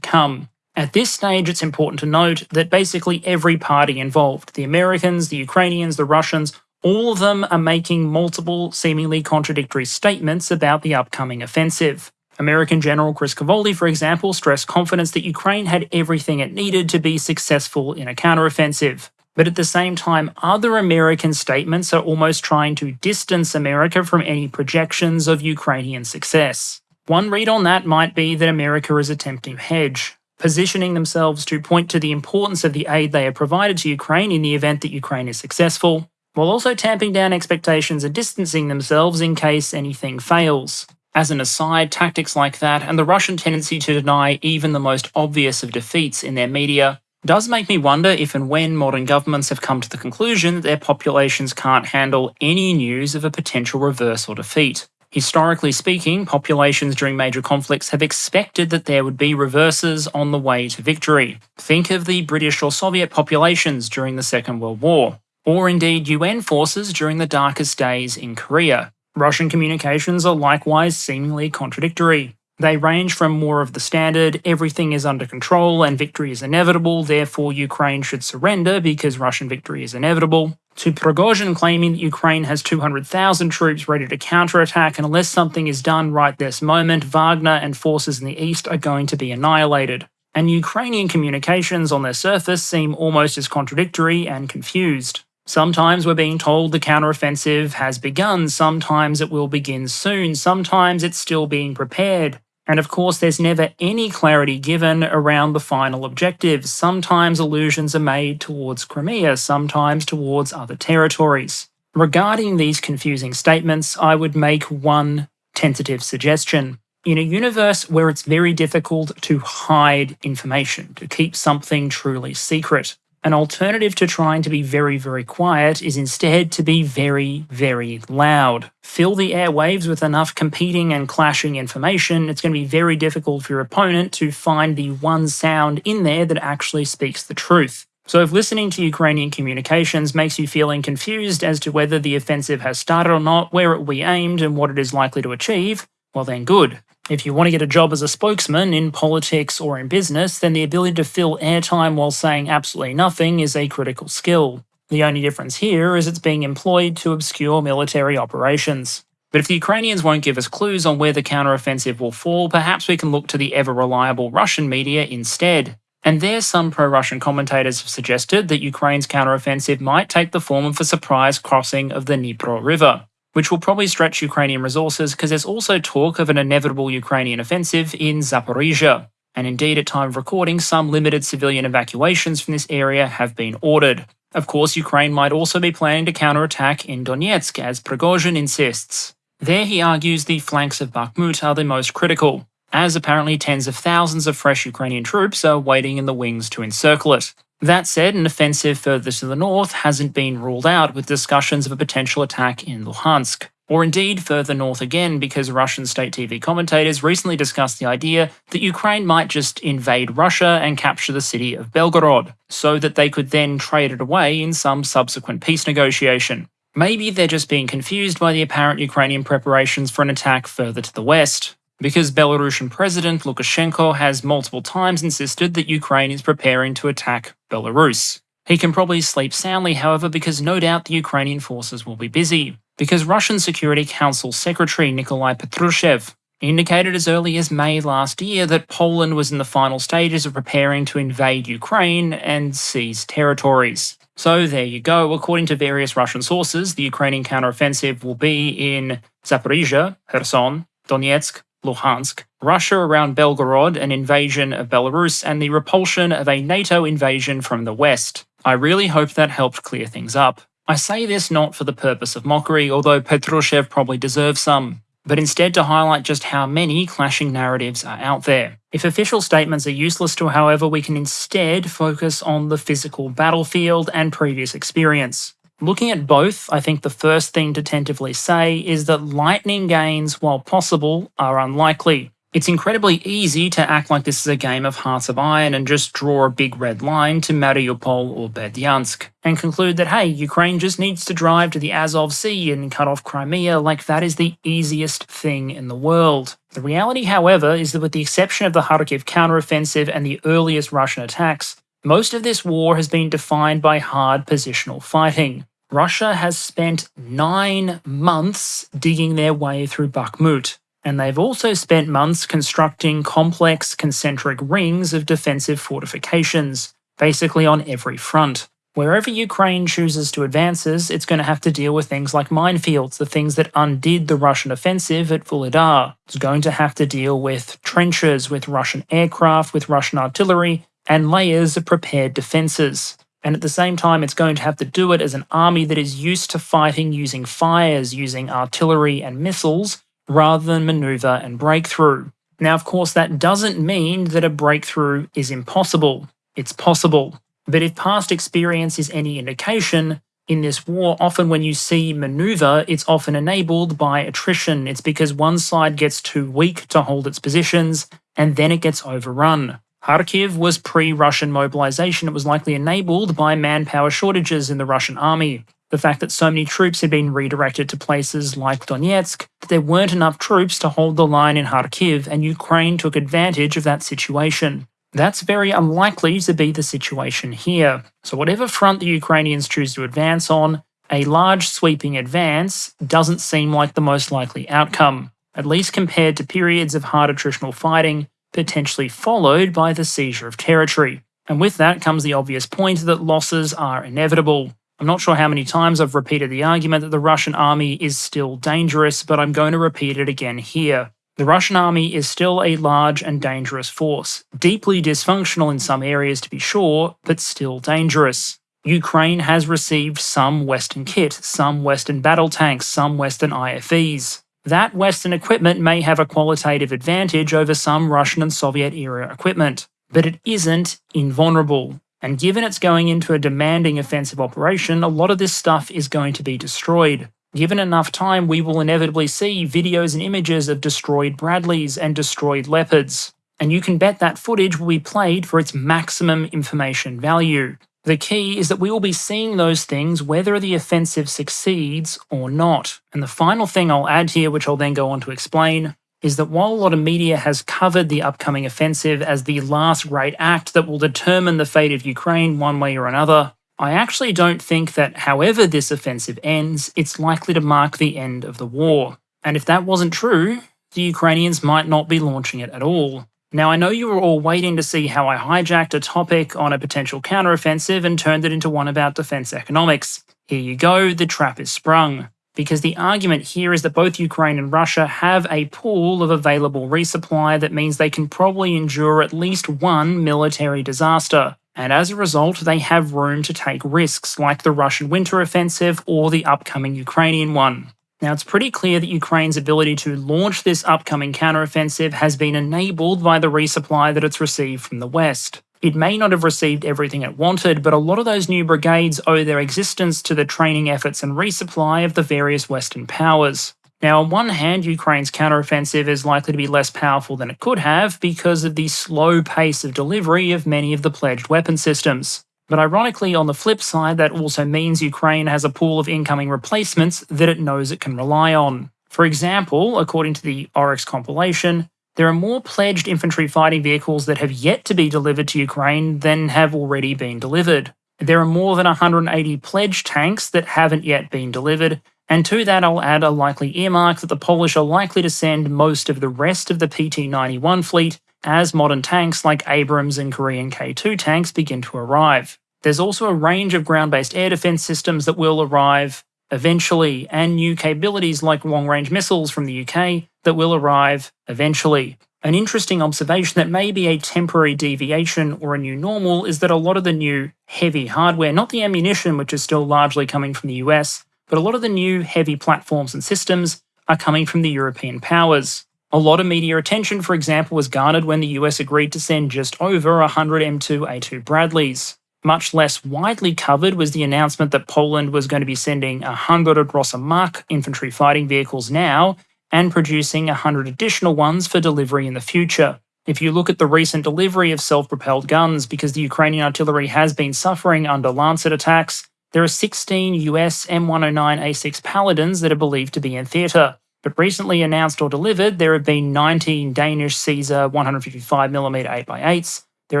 come? At this stage, it's important to note that basically every party involved the Americans, the Ukrainians, the Russians all of them are making multiple, seemingly contradictory statements about the upcoming offensive. American General Chris Cavoli, for example, stressed confidence that Ukraine had everything it needed to be successful in a counteroffensive. But at the same time, other American statements are almost trying to distance America from any projections of Ukrainian success. One read on that might be that America is attempting to hedge, positioning themselves to point to the importance of the aid they have provided to Ukraine in the event that Ukraine is successful, while also tamping down expectations and distancing themselves in case anything fails. As an aside, tactics like that, and the Russian tendency to deny even the most obvious of defeats in their media, does make me wonder if and when modern governments have come to the conclusion that their populations can't handle any news of a potential reverse or defeat. Historically speaking, populations during major conflicts have expected that there would be reverses on the way to victory. Think of the British or Soviet populations during the Second World War, or indeed UN forces during the darkest days in Korea. Russian communications are likewise seemingly contradictory. They range from more of the standard, everything is under control and victory is inevitable, therefore Ukraine should surrender because Russian victory is inevitable, to Prigozhin claiming that Ukraine has 200,000 troops ready to counterattack and unless something is done right this moment, Wagner and forces in the east are going to be annihilated. And Ukrainian communications on their surface seem almost as contradictory and confused. Sometimes we're being told the counteroffensive has begun, sometimes it will begin soon, sometimes it's still being prepared. And of course, there's never any clarity given around the final objectives. Sometimes allusions are made towards Crimea, sometimes towards other territories. Regarding these confusing statements, I would make one tentative suggestion. In a universe where it's very difficult to hide information, to keep something truly secret, an alternative to trying to be very, very quiet is instead to be very, very loud. Fill the airwaves with enough competing and clashing information, it's going to be very difficult for your opponent to find the one sound in there that actually speaks the truth. So if listening to Ukrainian communications makes you feeling confused as to whether the offensive has started or not, where it will be aimed, and what it is likely to achieve, well then good. If you want to get a job as a spokesman in politics or in business, then the ability to fill airtime while saying absolutely nothing is a critical skill. The only difference here is it's being employed to obscure military operations. But if the Ukrainians won't give us clues on where the counteroffensive will fall, perhaps we can look to the ever reliable Russian media instead. And there, some pro Russian commentators have suggested that Ukraine's counteroffensive might take the form of a surprise crossing of the Dnipro River which will probably stretch Ukrainian resources because there's also talk of an inevitable Ukrainian offensive in Zaporizhia. And indeed, at time of recording, some limited civilian evacuations from this area have been ordered. Of course, Ukraine might also be planning to counterattack in Donetsk, as Prigozhin insists. There, he argues the flanks of Bakhmut are the most critical, as apparently tens of thousands of fresh Ukrainian troops are waiting in the wings to encircle it. That said, an offensive further to the north hasn't been ruled out with discussions of a potential attack in Luhansk. Or indeed further north again because Russian state TV commentators recently discussed the idea that Ukraine might just invade Russia and capture the city of Belgorod, so that they could then trade it away in some subsequent peace negotiation. Maybe they're just being confused by the apparent Ukrainian preparations for an attack further to the west because Belarusian President Lukashenko has multiple times insisted that Ukraine is preparing to attack Belarus. He can probably sleep soundly, however, because no doubt the Ukrainian forces will be busy. Because Russian Security Council Secretary Nikolai Patrushev indicated as early as May last year that Poland was in the final stages of preparing to invade Ukraine and seize territories. So there you go. According to various Russian sources, the Ukrainian counteroffensive will be in Zaporizhia, Kherson, Donetsk, Luhansk, Russia around Belgorod, an invasion of Belarus, and the repulsion of a NATO invasion from the west. I really hope that helped clear things up. I say this not for the purpose of mockery, although Patrushev probably deserves some. but instead to highlight just how many clashing narratives are out there. If official statements are useless to, however, we can instead focus on the physical battlefield and previous experience. Looking at both, I think the first thing to tentatively say is that lightning gains, while possible, are unlikely. It's incredibly easy to act like this is a game of Hearts of Iron and just draw a big red line to Mariupol or Berdyansk, and conclude that hey, Ukraine just needs to drive to the Azov Sea and cut off Crimea like that is the easiest thing in the world. The reality, however, is that with the exception of the Kharkiv counteroffensive and the earliest Russian attacks, most of this war has been defined by hard positional fighting. Russia has spent nine months digging their way through Bakhmut, and they've also spent months constructing complex concentric rings of defensive fortifications, basically on every front. Wherever Ukraine chooses to advances, it's going to have to deal with things like minefields, the things that undid the Russian offensive at Vuhledar. It's going to have to deal with trenches, with Russian aircraft, with Russian artillery, and layers of prepared defences. And at the same time, it's going to have to do it as an army that is used to fighting using fires, using artillery and missiles, rather than maneuver and breakthrough. Now, of course, that doesn't mean that a breakthrough is impossible. It's possible. But if past experience is any indication, in this war, often when you see maneuver, it's often enabled by attrition. It's because one side gets too weak to hold its positions, and then it gets overrun. Kharkiv was pre Russian mobilization. It was likely enabled by manpower shortages in the Russian army the fact that so many troops had been redirected to places like Donetsk, that there weren't enough troops to hold the line in Kharkiv, and Ukraine took advantage of that situation. That's very unlikely to be the situation here. So, whatever front the Ukrainians choose to advance on, a large sweeping advance doesn't seem like the most likely outcome, at least compared to periods of hard attritional fighting, potentially followed by the seizure of territory. And with that comes the obvious point that losses are inevitable. I'm not sure how many times I've repeated the argument that the Russian army is still dangerous, but I'm going to repeat it again here. The Russian army is still a large and dangerous force, deeply dysfunctional in some areas to be sure, but still dangerous. Ukraine has received some Western kit, some Western battle tanks, some Western IFVs. That Western equipment may have a qualitative advantage over some Russian and Soviet era equipment, but it isn't invulnerable. And given it's going into a demanding offensive operation, a lot of this stuff is going to be destroyed. Given enough time, we will inevitably see videos and images of destroyed Bradleys and destroyed Leopards. And you can bet that footage will be played for its maximum information value. The key is that we will be seeing those things whether the offensive succeeds or not. And the final thing I'll add here, which I'll then go on to explain, is that while a lot of media has covered the upcoming offensive as the last great act that will determine the fate of Ukraine one way or another, I actually don't think that however this offensive ends, it's likely to mark the end of the war. And if that wasn't true, the Ukrainians might not be launching it at all. Now, I know you were all waiting to see how I hijacked a topic on a potential counteroffensive and turned it into one about defense economics. Here you go, the trap is sprung because the argument here is that both Ukraine and Russia have a pool of available resupply that means they can probably endure at least one military disaster. And as a result, they have room to take risks, like the Russian winter offensive or the upcoming Ukrainian one. Now, it's pretty clear that Ukraine's ability to launch this upcoming counteroffensive has been enabled by the resupply that it's received from the West. It may not have received everything it wanted, but a lot of those new brigades owe their existence to the training efforts and resupply of the various Western powers. Now, on one hand, Ukraine's counteroffensive is likely to be less powerful than it could have because of the slow pace of delivery of many of the pledged weapon systems. But ironically, on the flip side, that also means Ukraine has a pool of incoming replacements that it knows it can rely on. For example, according to the Oryx compilation, there are more pledged infantry fighting vehicles that have yet to be delivered to Ukraine than have already been delivered. There are more than 180 pledged tanks that haven't yet been delivered, and to that I'll add a likely earmark that the Polish are likely to send most of the rest of the PT-91 fleet as modern tanks like Abrams and Korean K2 tanks begin to arrive. There's also a range of ground-based air defense systems that will arrive eventually, and new capabilities like long-range missiles from the UK that will arrive eventually. An interesting observation that may be a temporary deviation or a new normal is that a lot of the new heavy hardware, not the ammunition which is still largely coming from the US, but a lot of the new heavy platforms and systems are coming from the European powers. A lot of media attention, for example, was garnered when the US agreed to send just over 100 M2A2 Bradleys. Much less widely covered was the announcement that Poland was going to be sending 100 Rosa infantry fighting vehicles now and producing 100 additional ones for delivery in the future. If you look at the recent delivery of self propelled guns, because the Ukrainian artillery has been suffering under Lancet attacks, there are 16 US M109A6 Paladins that are believed to be in theatre. But recently announced or delivered, there have been 19 Danish Caesar 155mm 8x8s, there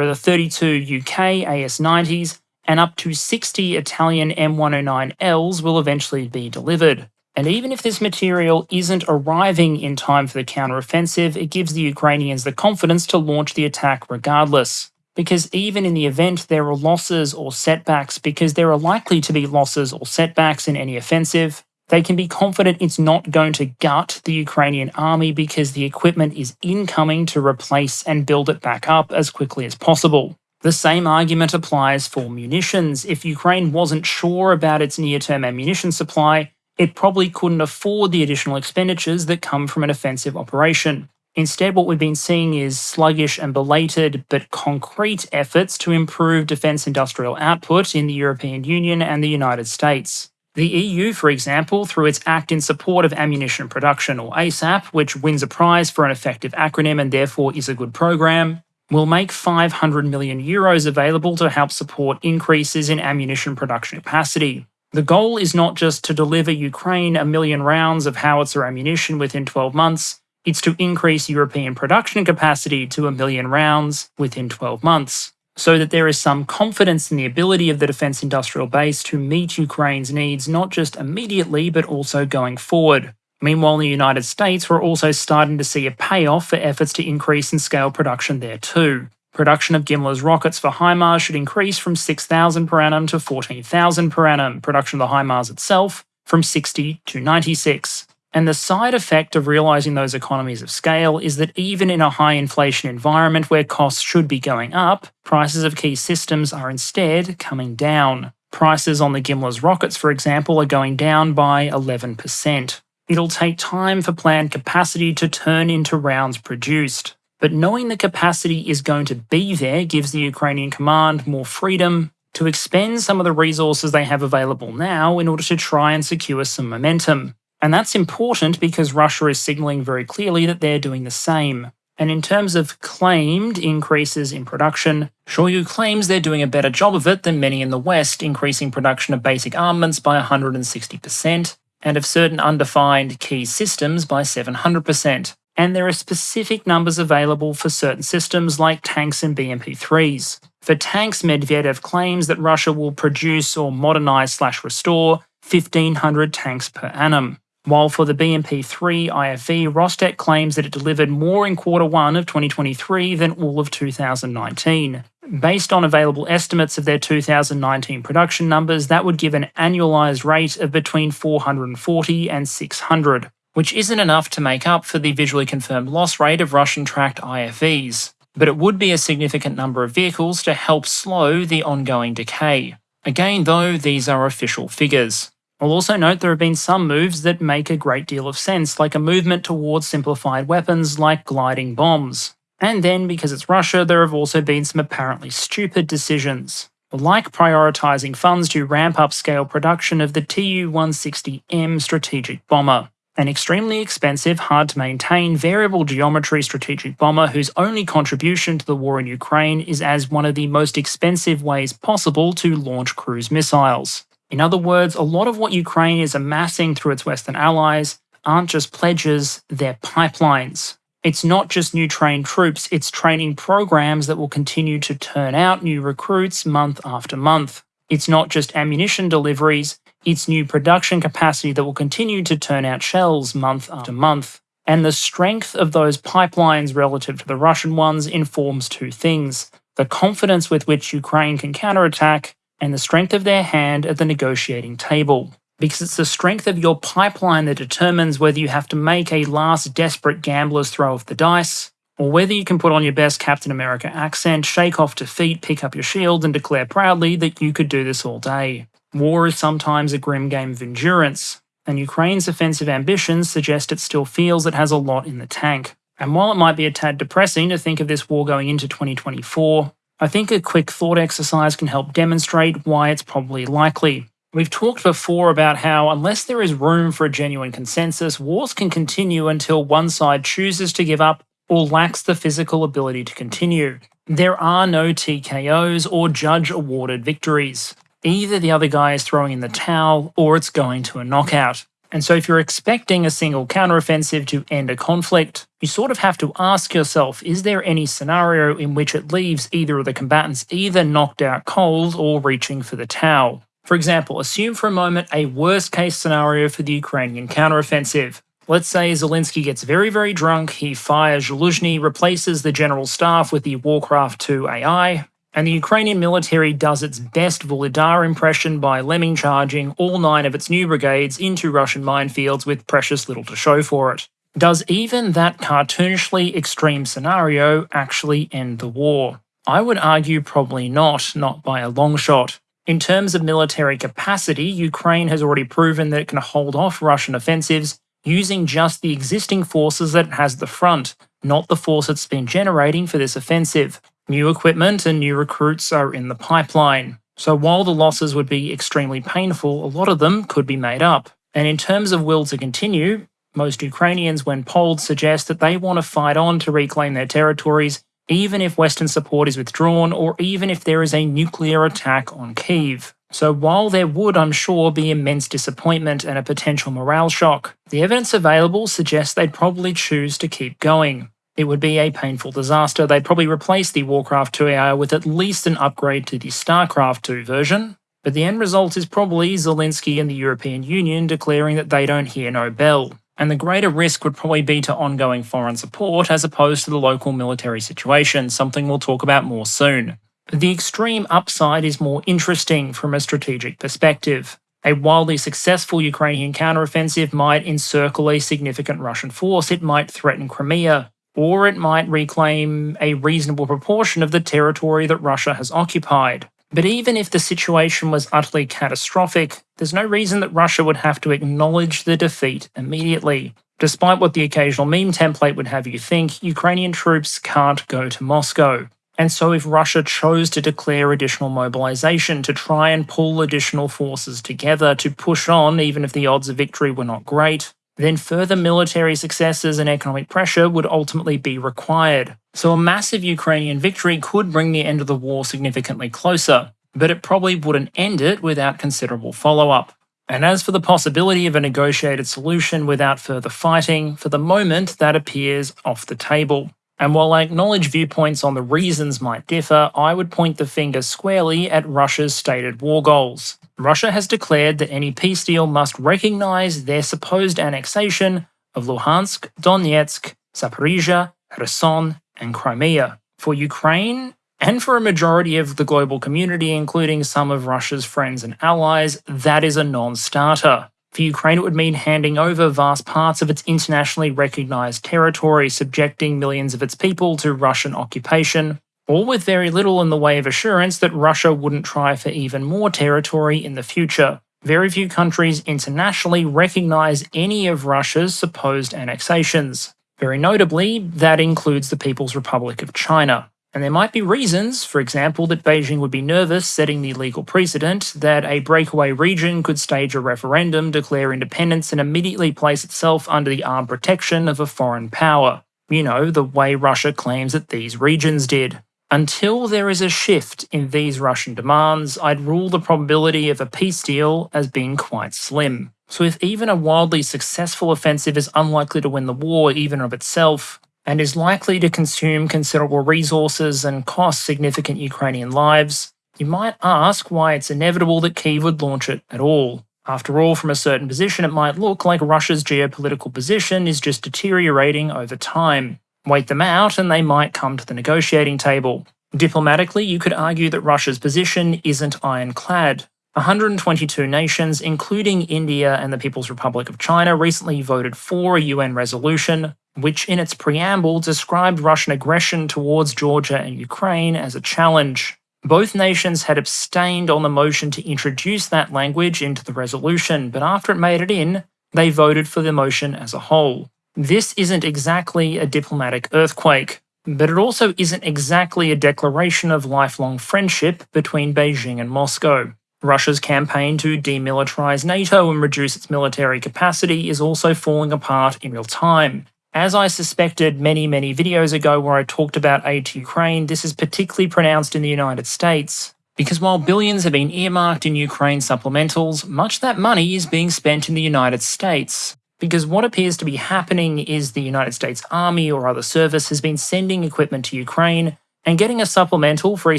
are the 32 UK AS90s, and up to 60 Italian M109Ls will eventually be delivered. And even if this material isn't arriving in time for the counteroffensive, it gives the Ukrainians the confidence to launch the attack regardless. Because even in the event there are losses or setbacks, because there are likely to be losses or setbacks in any offensive, they can be confident it's not going to gut the Ukrainian army because the equipment is incoming to replace and build it back up as quickly as possible. The same argument applies for munitions. If Ukraine wasn't sure about its near term ammunition supply, it probably couldn't afford the additional expenditures that come from an offensive operation. Instead, what we've been seeing is sluggish and belated but concrete efforts to improve defence industrial output in the European Union and the United States. The EU, for example, through its Act in Support of Ammunition Production, or ASAP, which wins a prize for an effective acronym and therefore is a good program, will make 500 million euros available to help support increases in ammunition production capacity. The goal is not just to deliver Ukraine a million rounds of howitzer ammunition within 12 months, it's to increase European production capacity to a million rounds within 12 months, so that there is some confidence in the ability of the defence industrial base to meet Ukraine's needs not just immediately but also going forward. Meanwhile, in the United States, we're also starting to see a payoff for efforts to increase and scale production there too. Production of GMLRS rockets for HIMARS should increase from 6,000 per annum to 14,000 per annum. Production of the HIMARS itself from 60 to 96. And the side effect of realizing those economies of scale is that even in a high inflation environment where costs should be going up, prices of key systems are instead coming down. Prices on the GMLRS rockets, for example, are going down by 11%. It'll take time for planned capacity to turn into rounds produced. But knowing the capacity is going to be there gives the Ukrainian command more freedom to expend some of the resources they have available now in order to try and secure some momentum. And that's important because Russia is signaling very clearly that they're doing the same. And in terms of claimed increases in production, Shoigu claims they're doing a better job of it than many in the West, increasing production of basic armaments by 160%, and of certain undefined key systems by 700% and there are specific numbers available for certain systems like tanks and BMP-3s. For tanks, Medvedev claims that Russia will produce or modernize slash restore 1,500 tanks per annum. While for the BMP-3 IFV, Rostec claims that it delivered more in quarter one of 2023 than all of 2019. Based on available estimates of their 2019 production numbers, that would give an annualized rate of between 440 and 600 which isn't enough to make up for the visually confirmed loss rate of Russian tracked IFVs, but it would be a significant number of vehicles to help slow the ongoing decay. Again, though, these are official figures. I'll also note there have been some moves that make a great deal of sense, like a movement towards simplified weapons like gliding bombs. And then, because it's Russia, there have also been some apparently stupid decisions, like prioritising funds to ramp up scale production of the Tu 160M strategic bomber an extremely expensive, hard to maintain, variable geometry strategic bomber whose only contribution to the war in Ukraine is as one of the most expensive ways possible to launch cruise missiles. In other words, a lot of what Ukraine is amassing through its Western allies aren't just pledges, they're pipelines. It's not just new trained troops, it's training programs that will continue to turn out new recruits month after month. It's not just ammunition deliveries, its new production capacity that will continue to turn out shells month after month. And the strength of those pipelines relative to the Russian ones informs two things the confidence with which Ukraine can counterattack, and the strength of their hand at the negotiating table. Because it's the strength of your pipeline that determines whether you have to make a last desperate gambler's throw of the dice, or whether you can put on your best Captain America accent, shake off defeat, pick up your shield, and declare proudly that you could do this all day. War is sometimes a grim game of endurance, and Ukraine's offensive ambitions suggest it still feels it has a lot in the tank. And while it might be a tad depressing to think of this war going into 2024, I think a quick thought exercise can help demonstrate why it's probably likely. We've talked before about how, unless there is room for a genuine consensus, wars can continue until one side chooses to give up or lacks the physical ability to continue. There are no TKOs or judge awarded victories. Either the other guy is throwing in the towel or it's going to a knockout. And so, if you're expecting a single counteroffensive to end a conflict, you sort of have to ask yourself is there any scenario in which it leaves either of the combatants either knocked out cold or reaching for the towel? For example, assume for a moment a worst case scenario for the Ukrainian counteroffensive. Let's say Zelensky gets very, very drunk, he fires Zaluzhny, replaces the general staff with the Warcraft 2 AI, and the Ukrainian military does its best Vuhledar impression by lemming charging all nine of its new brigades into Russian minefields with precious little to show for it. Does even that cartoonishly extreme scenario actually end the war? I would argue probably not, not by a long shot. In terms of military capacity, Ukraine has already proven that it can hold off Russian offensives using just the existing forces that it has at the front, not the force it's been generating for this offensive. New equipment and new recruits are in the pipeline. So while the losses would be extremely painful, a lot of them could be made up. And in terms of will to continue, most Ukrainians, when polled, suggest that they want to fight on to reclaim their territories, even if Western support is withdrawn or even if there is a nuclear attack on Kiev. So while there would, I'm sure, be immense disappointment and a potential morale shock, the evidence available suggests they'd probably choose to keep going it would be a painful disaster. They'd probably replace the Warcraft 2 AI with at least an upgrade to the StarCraft 2 version. But the end result is probably Zelensky and the European Union declaring that they don't hear no bell. And the greater risk would probably be to ongoing foreign support as opposed to the local military situation, something we'll talk about more soon. But the extreme upside is more interesting from a strategic perspective. A wildly successful Ukrainian counteroffensive might encircle a significant Russian force, it might threaten Crimea, or it might reclaim a reasonable proportion of the territory that Russia has occupied. But even if the situation was utterly catastrophic, there's no reason that Russia would have to acknowledge the defeat immediately. Despite what the occasional meme template would have you think, Ukrainian troops can't go to Moscow. And so, if Russia chose to declare additional mobilization to try and pull additional forces together to push on, even if the odds of victory were not great, then further military successes and economic pressure would ultimately be required. So a massive Ukrainian victory could bring the end of the war significantly closer, but it probably wouldn't end it without considerable follow up. And as for the possibility of a negotiated solution without further fighting, for the moment that appears off the table. And while I acknowledge viewpoints on the reasons might differ, I would point the finger squarely at Russia's stated war goals. Russia has declared that any peace deal must recognize their supposed annexation of Luhansk, Donetsk, Zaporizhia, Kherson, and Crimea. For Ukraine, and for a majority of the global community, including some of Russia's friends and allies, that is a non starter. For Ukraine, it would mean handing over vast parts of its internationally recognized territory, subjecting millions of its people to Russian occupation, all with very little in the way of assurance that Russia wouldn't try for even more territory in the future. Very few countries internationally recognize any of Russia's supposed annexations. Very notably, that includes the People's Republic of China. And there might be reasons, for example, that Beijing would be nervous setting the legal precedent that a breakaway region could stage a referendum, declare independence, and immediately place itself under the armed protection of a foreign power. You know, the way Russia claims that these regions did. Until there is a shift in these Russian demands, I'd rule the probability of a peace deal as being quite slim. So if even a wildly successful offensive is unlikely to win the war even of itself, and is likely to consume considerable resources and cost significant Ukrainian lives, you might ask why it's inevitable that Kiev would launch it at all. After all, from a certain position, it might look like Russia's geopolitical position is just deteriorating over time. Wait them out and they might come to the negotiating table. Diplomatically, you could argue that Russia's position isn't ironclad. 122 nations, including India and the People's Republic of China, recently voted for a UN resolution, which in its preamble described Russian aggression towards Georgia and Ukraine as a challenge. Both nations had abstained on the motion to introduce that language into the resolution, but after it made it in, they voted for the motion as a whole. This isn't exactly a diplomatic earthquake, but it also isn't exactly a declaration of lifelong friendship between Beijing and Moscow. Russia's campaign to demilitarize NATO and reduce its military capacity is also falling apart in real time. As I suspected many, many videos ago where I talked about aid to Ukraine, this is particularly pronounced in the United States. Because while billions have been earmarked in Ukraine supplementals, much that money is being spent in the United States. Because what appears to be happening is the United States Army or other service has been sending equipment to Ukraine and getting a supplemental for a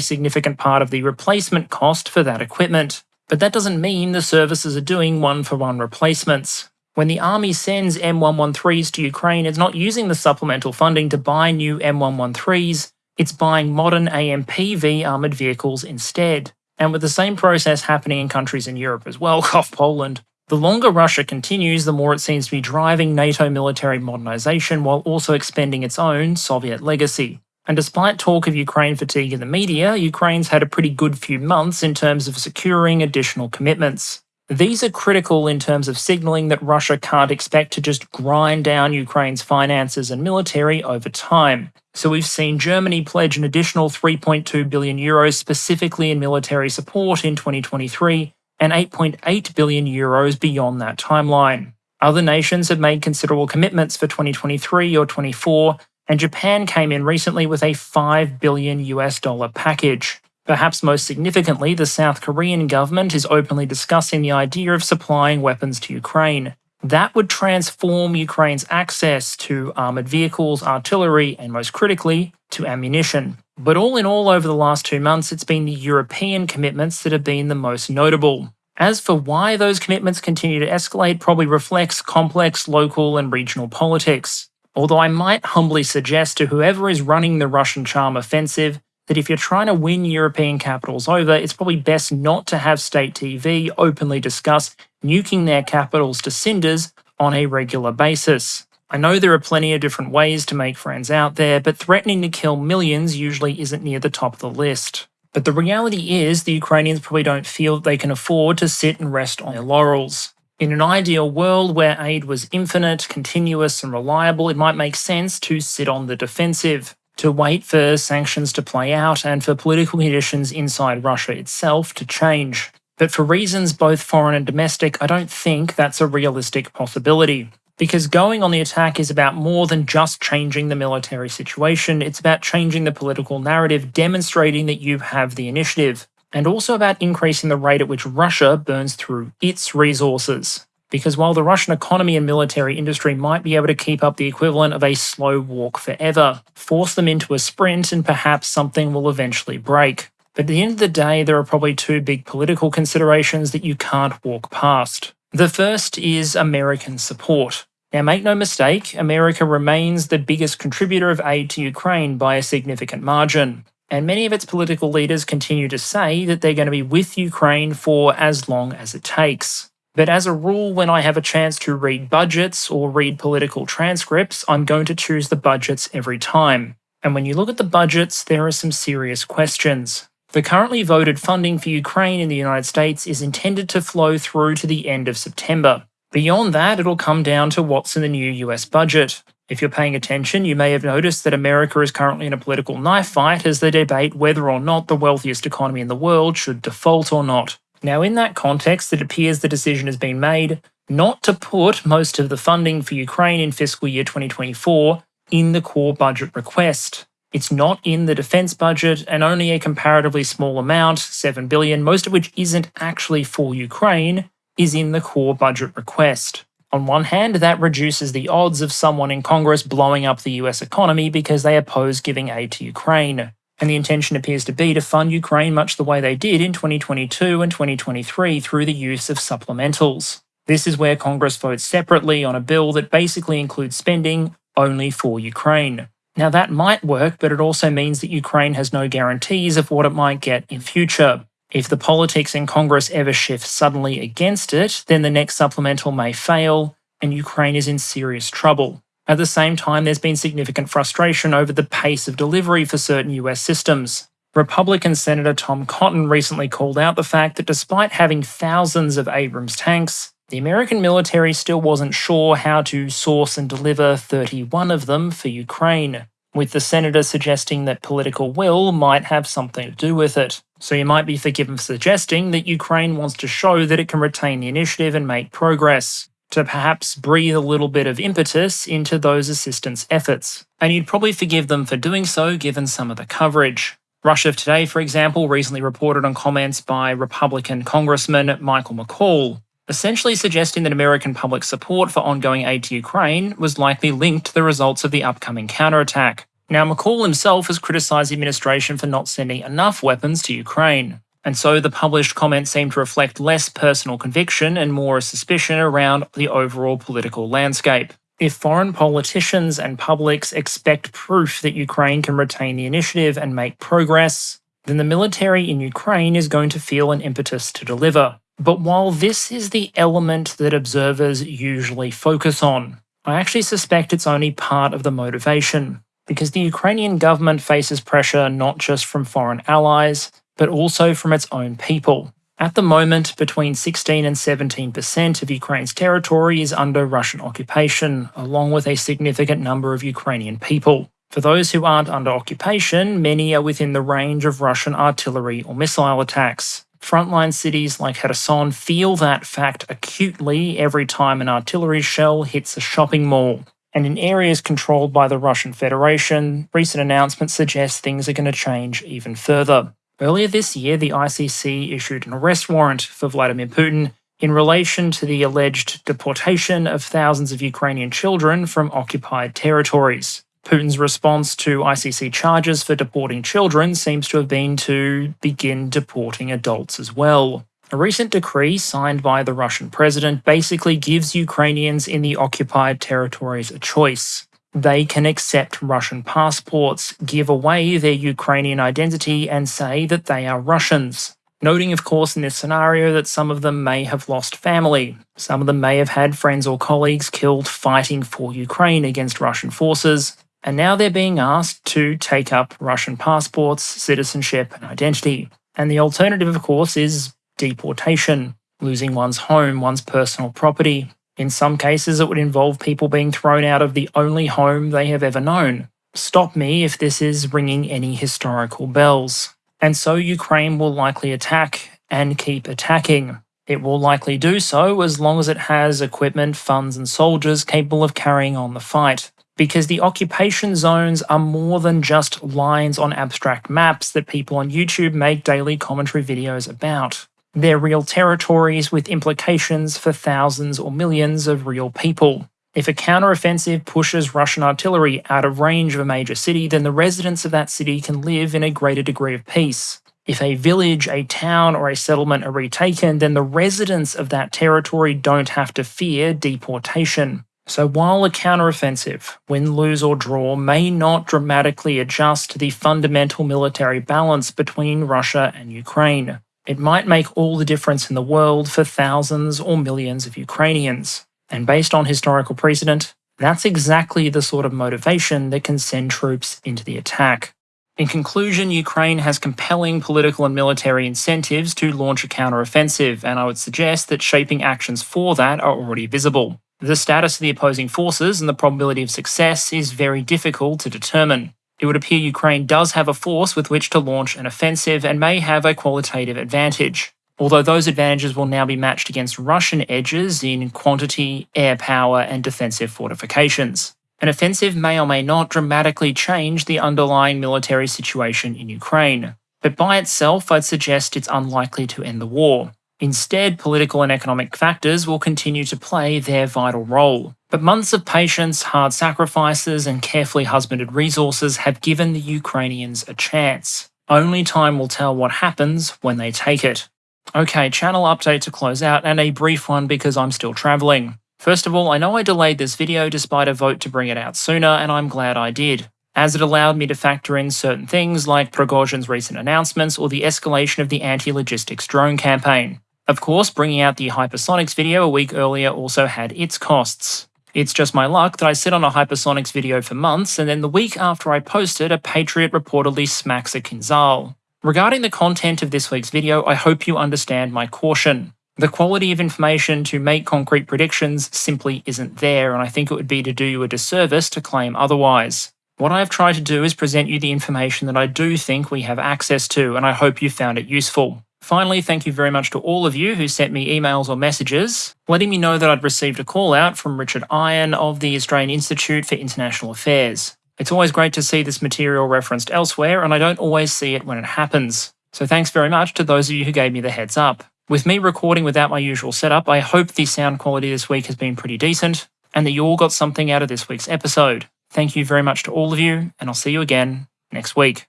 significant part of the replacement cost for that equipment. But that doesn't mean the services are doing one for one replacements. When the Army sends M113s to Ukraine, it's not using the supplemental funding to buy new M113s, it's buying modern AMPV armoured vehicles instead. And with the same process happening in countries in Europe as well, cough Poland, the longer Russia continues, the more it seems to be driving NATO military modernisation while also expending its own Soviet legacy. And despite talk of Ukraine fatigue in the media, Ukraine's had a pretty good few months in terms of securing additional commitments. These are critical in terms of signalling that Russia can't expect to just grind down Ukraine's finances and military over time. So we've seen Germany pledge an additional 3.2 billion euros specifically in military support in 2023 and 8.8 billion euros beyond that timeline. Other nations have made considerable commitments for 2023 or 24, and Japan came in recently with a 5 billion US dollar package. Perhaps most significantly, the South Korean government is openly discussing the idea of supplying weapons to Ukraine. That would transform Ukraine's access to armoured vehicles, artillery, and most critically, to ammunition. But all in all, over the last two months, it's been the European commitments that have been the most notable. As for why those commitments continue to escalate, probably reflects complex local and regional politics. Although I might humbly suggest to whoever is running the Russian charm offensive that if you're trying to win European capitals over, it's probably best not to have state TV openly discuss nuking their capitals to cinders on a regular basis. I know there are plenty of different ways to make friends out there, but threatening to kill millions usually isn't near the top of the list. But the reality is, the Ukrainians probably don't feel that they can afford to sit and rest on their laurels. In an ideal world where aid was infinite, continuous, and reliable, it might make sense to sit on the defensive to wait for sanctions to play out and for political conditions inside Russia itself to change. But for reasons both foreign and domestic, I don't think that's a realistic possibility. Because going on the attack is about more than just changing the military situation, it's about changing the political narrative, demonstrating that you have the initiative, and also about increasing the rate at which Russia burns through its resources because while the Russian economy and military industry might be able to keep up the equivalent of a slow walk forever, force them into a sprint and perhaps something will eventually break. But at the end of the day, there are probably two big political considerations that you can't walk past. The first is American support. Now, make no mistake, America remains the biggest contributor of aid to Ukraine by a significant margin. And many of its political leaders continue to say that they're going to be with Ukraine for as long as it takes. But as a rule, when I have a chance to read budgets or read political transcripts, I'm going to choose the budgets every time. And when you look at the budgets, there are some serious questions. The currently voted funding for Ukraine in the United States is intended to flow through to the end of September. Beyond that, it'll come down to what's in the new US budget. If you're paying attention, you may have noticed that America is currently in a political knife fight as they debate whether or not the wealthiest economy in the world should default or not. Now, in that context, it appears the decision has been made not to put most of the funding for Ukraine in fiscal year 2024 in the core budget request. It's not in the defense budget, and only a comparatively small amount, 7 billion, most of which isn't actually for Ukraine, is in the core budget request. On one hand, that reduces the odds of someone in Congress blowing up the US economy because they oppose giving aid to Ukraine and the intention appears to be to fund Ukraine much the way they did in 2022 and 2023 through the use of supplementals. This is where Congress votes separately on a bill that basically includes spending only for Ukraine. Now that might work, but it also means that Ukraine has no guarantees of what it might get in future. If the politics in Congress ever shift suddenly against it, then the next supplemental may fail, and Ukraine is in serious trouble. At the same time, there's been significant frustration over the pace of delivery for certain US systems. Republican Senator Tom Cotton recently called out the fact that despite having thousands of Abrams tanks, the American military still wasn't sure how to source and deliver 31 of them for Ukraine, with the senator suggesting that political will might have something to do with it. So you might be forgiven for suggesting that Ukraine wants to show that it can retain the initiative and make progress, to perhaps breathe a little bit of impetus into those assistance efforts. And you'd probably forgive them for doing so given some of the coverage. Russia Today, for example, recently reported on comments by Republican Congressman Michael McCaul, essentially suggesting that American public support for ongoing aid to Ukraine was likely linked to the results of the upcoming counterattack. Now, McCaul himself has criticised the administration for not sending enough weapons to Ukraine, and so the published comments seem to reflect less personal conviction and more a suspicion around the overall political landscape. If foreign politicians and publics expect proof that Ukraine can retain the initiative and make progress, then the military in Ukraine is going to feel an impetus to deliver. But while this is the element that observers usually focus on, I actually suspect it's only part of the motivation, because the Ukrainian government faces pressure not just from foreign allies, but also from its own people. At the moment, between 16 and 17% of Ukraine's territory is under Russian occupation, along with a significant number of Ukrainian people. For those who aren't under occupation, many are within the range of Russian artillery or missile attacks. Frontline cities like Kherson feel that fact acutely every time an artillery shell hits a shopping mall. And in areas controlled by the Russian Federation, recent announcements suggest things are going to change even further. Earlier this year, the ICC issued an arrest warrant for Vladimir Putin in relation to the alleged deportation of thousands of Ukrainian children from occupied territories. Putin's response to ICC charges for deporting children seems to have been to begin deporting adults as well. A recent decree signed by the Russian president basically gives Ukrainians in the occupied territories a choice. They can accept Russian passports, give away their Ukrainian identity, and say that they are Russians. Noting, of course, in this scenario that some of them may have lost family. Some of them may have had friends or colleagues killed fighting for Ukraine against Russian forces, and now they're being asked to take up Russian passports, citizenship, and identity. And the alternative, of course, is deportation, losing one's home, one's personal property. In some cases, it would involve people being thrown out of the only home they have ever known. Stop me if this is ringing any historical bells. And so Ukraine will likely attack and keep attacking. It will likely do so as long as it has equipment, funds, and soldiers capable of carrying on the fight because the occupation zones are more than just lines on abstract maps that people on YouTube make daily commentary videos about. They're real territories with implications for thousands or millions of real people. If a counteroffensive pushes Russian artillery out of range of a major city, then the residents of that city can live in a greater degree of peace. If a village, a town, or a settlement are retaken, then the residents of that territory don't have to fear deportation. So while a counteroffensive, win, lose, or draw, may not dramatically adjust the fundamental military balance between Russia and Ukraine, it might make all the difference in the world for thousands or millions of Ukrainians. And based on historical precedent, that's exactly the sort of motivation that can send troops into the attack. In conclusion, Ukraine has compelling political and military incentives to launch a counteroffensive, and I would suggest that shaping actions for that are already visible. The status of the opposing forces and the probability of success is very difficult to determine. It would appear Ukraine does have a force with which to launch an offensive and may have a qualitative advantage, although those advantages will now be matched against Russian edges in quantity, air power, and defensive fortifications. An offensive may or may not dramatically change the underlying military situation in Ukraine, but by itself I'd suggest it's unlikely to end the war. Instead, political and economic factors will continue to play their vital role. But months of patience, hard sacrifices, and carefully husbanded resources have given the Ukrainians a chance. Only time will tell what happens when they take it. Okay, channel update to close out, and a brief one because I'm still travelling. First of all, I know I delayed this video despite a vote to bring it out sooner, and I'm glad I did as it allowed me to factor in certain things like Prigozhin's recent announcements or the escalation of the anti-logistics drone campaign. Of course, bringing out the Hypersonics video a week earlier also had its costs. It's just my luck that I sit on a Hypersonics video for months, and then the week after I posted, it, a Patriot reportedly smacks a Kinzhal. Regarding the content of this week's video, I hope you understand my caution. The quality of information to make concrete predictions simply isn't there, and I think it would be to do you a disservice to claim otherwise. What I've tried to do is present you the information that I do think we have access to, and I hope you found it useful. Finally, thank you very much to all of you who sent me emails or messages, letting me know that I'd received a call out from Richard Iron of the Australian Institute for International Affairs. It's always great to see this material referenced elsewhere, and I don't always see it when it happens. So thanks very much to those of you who gave me the heads up. With me recording without my usual setup, I hope the sound quality this week has been pretty decent, and that you all got something out of this week's episode. Thank you very much to all of you, and I'll see you again next week.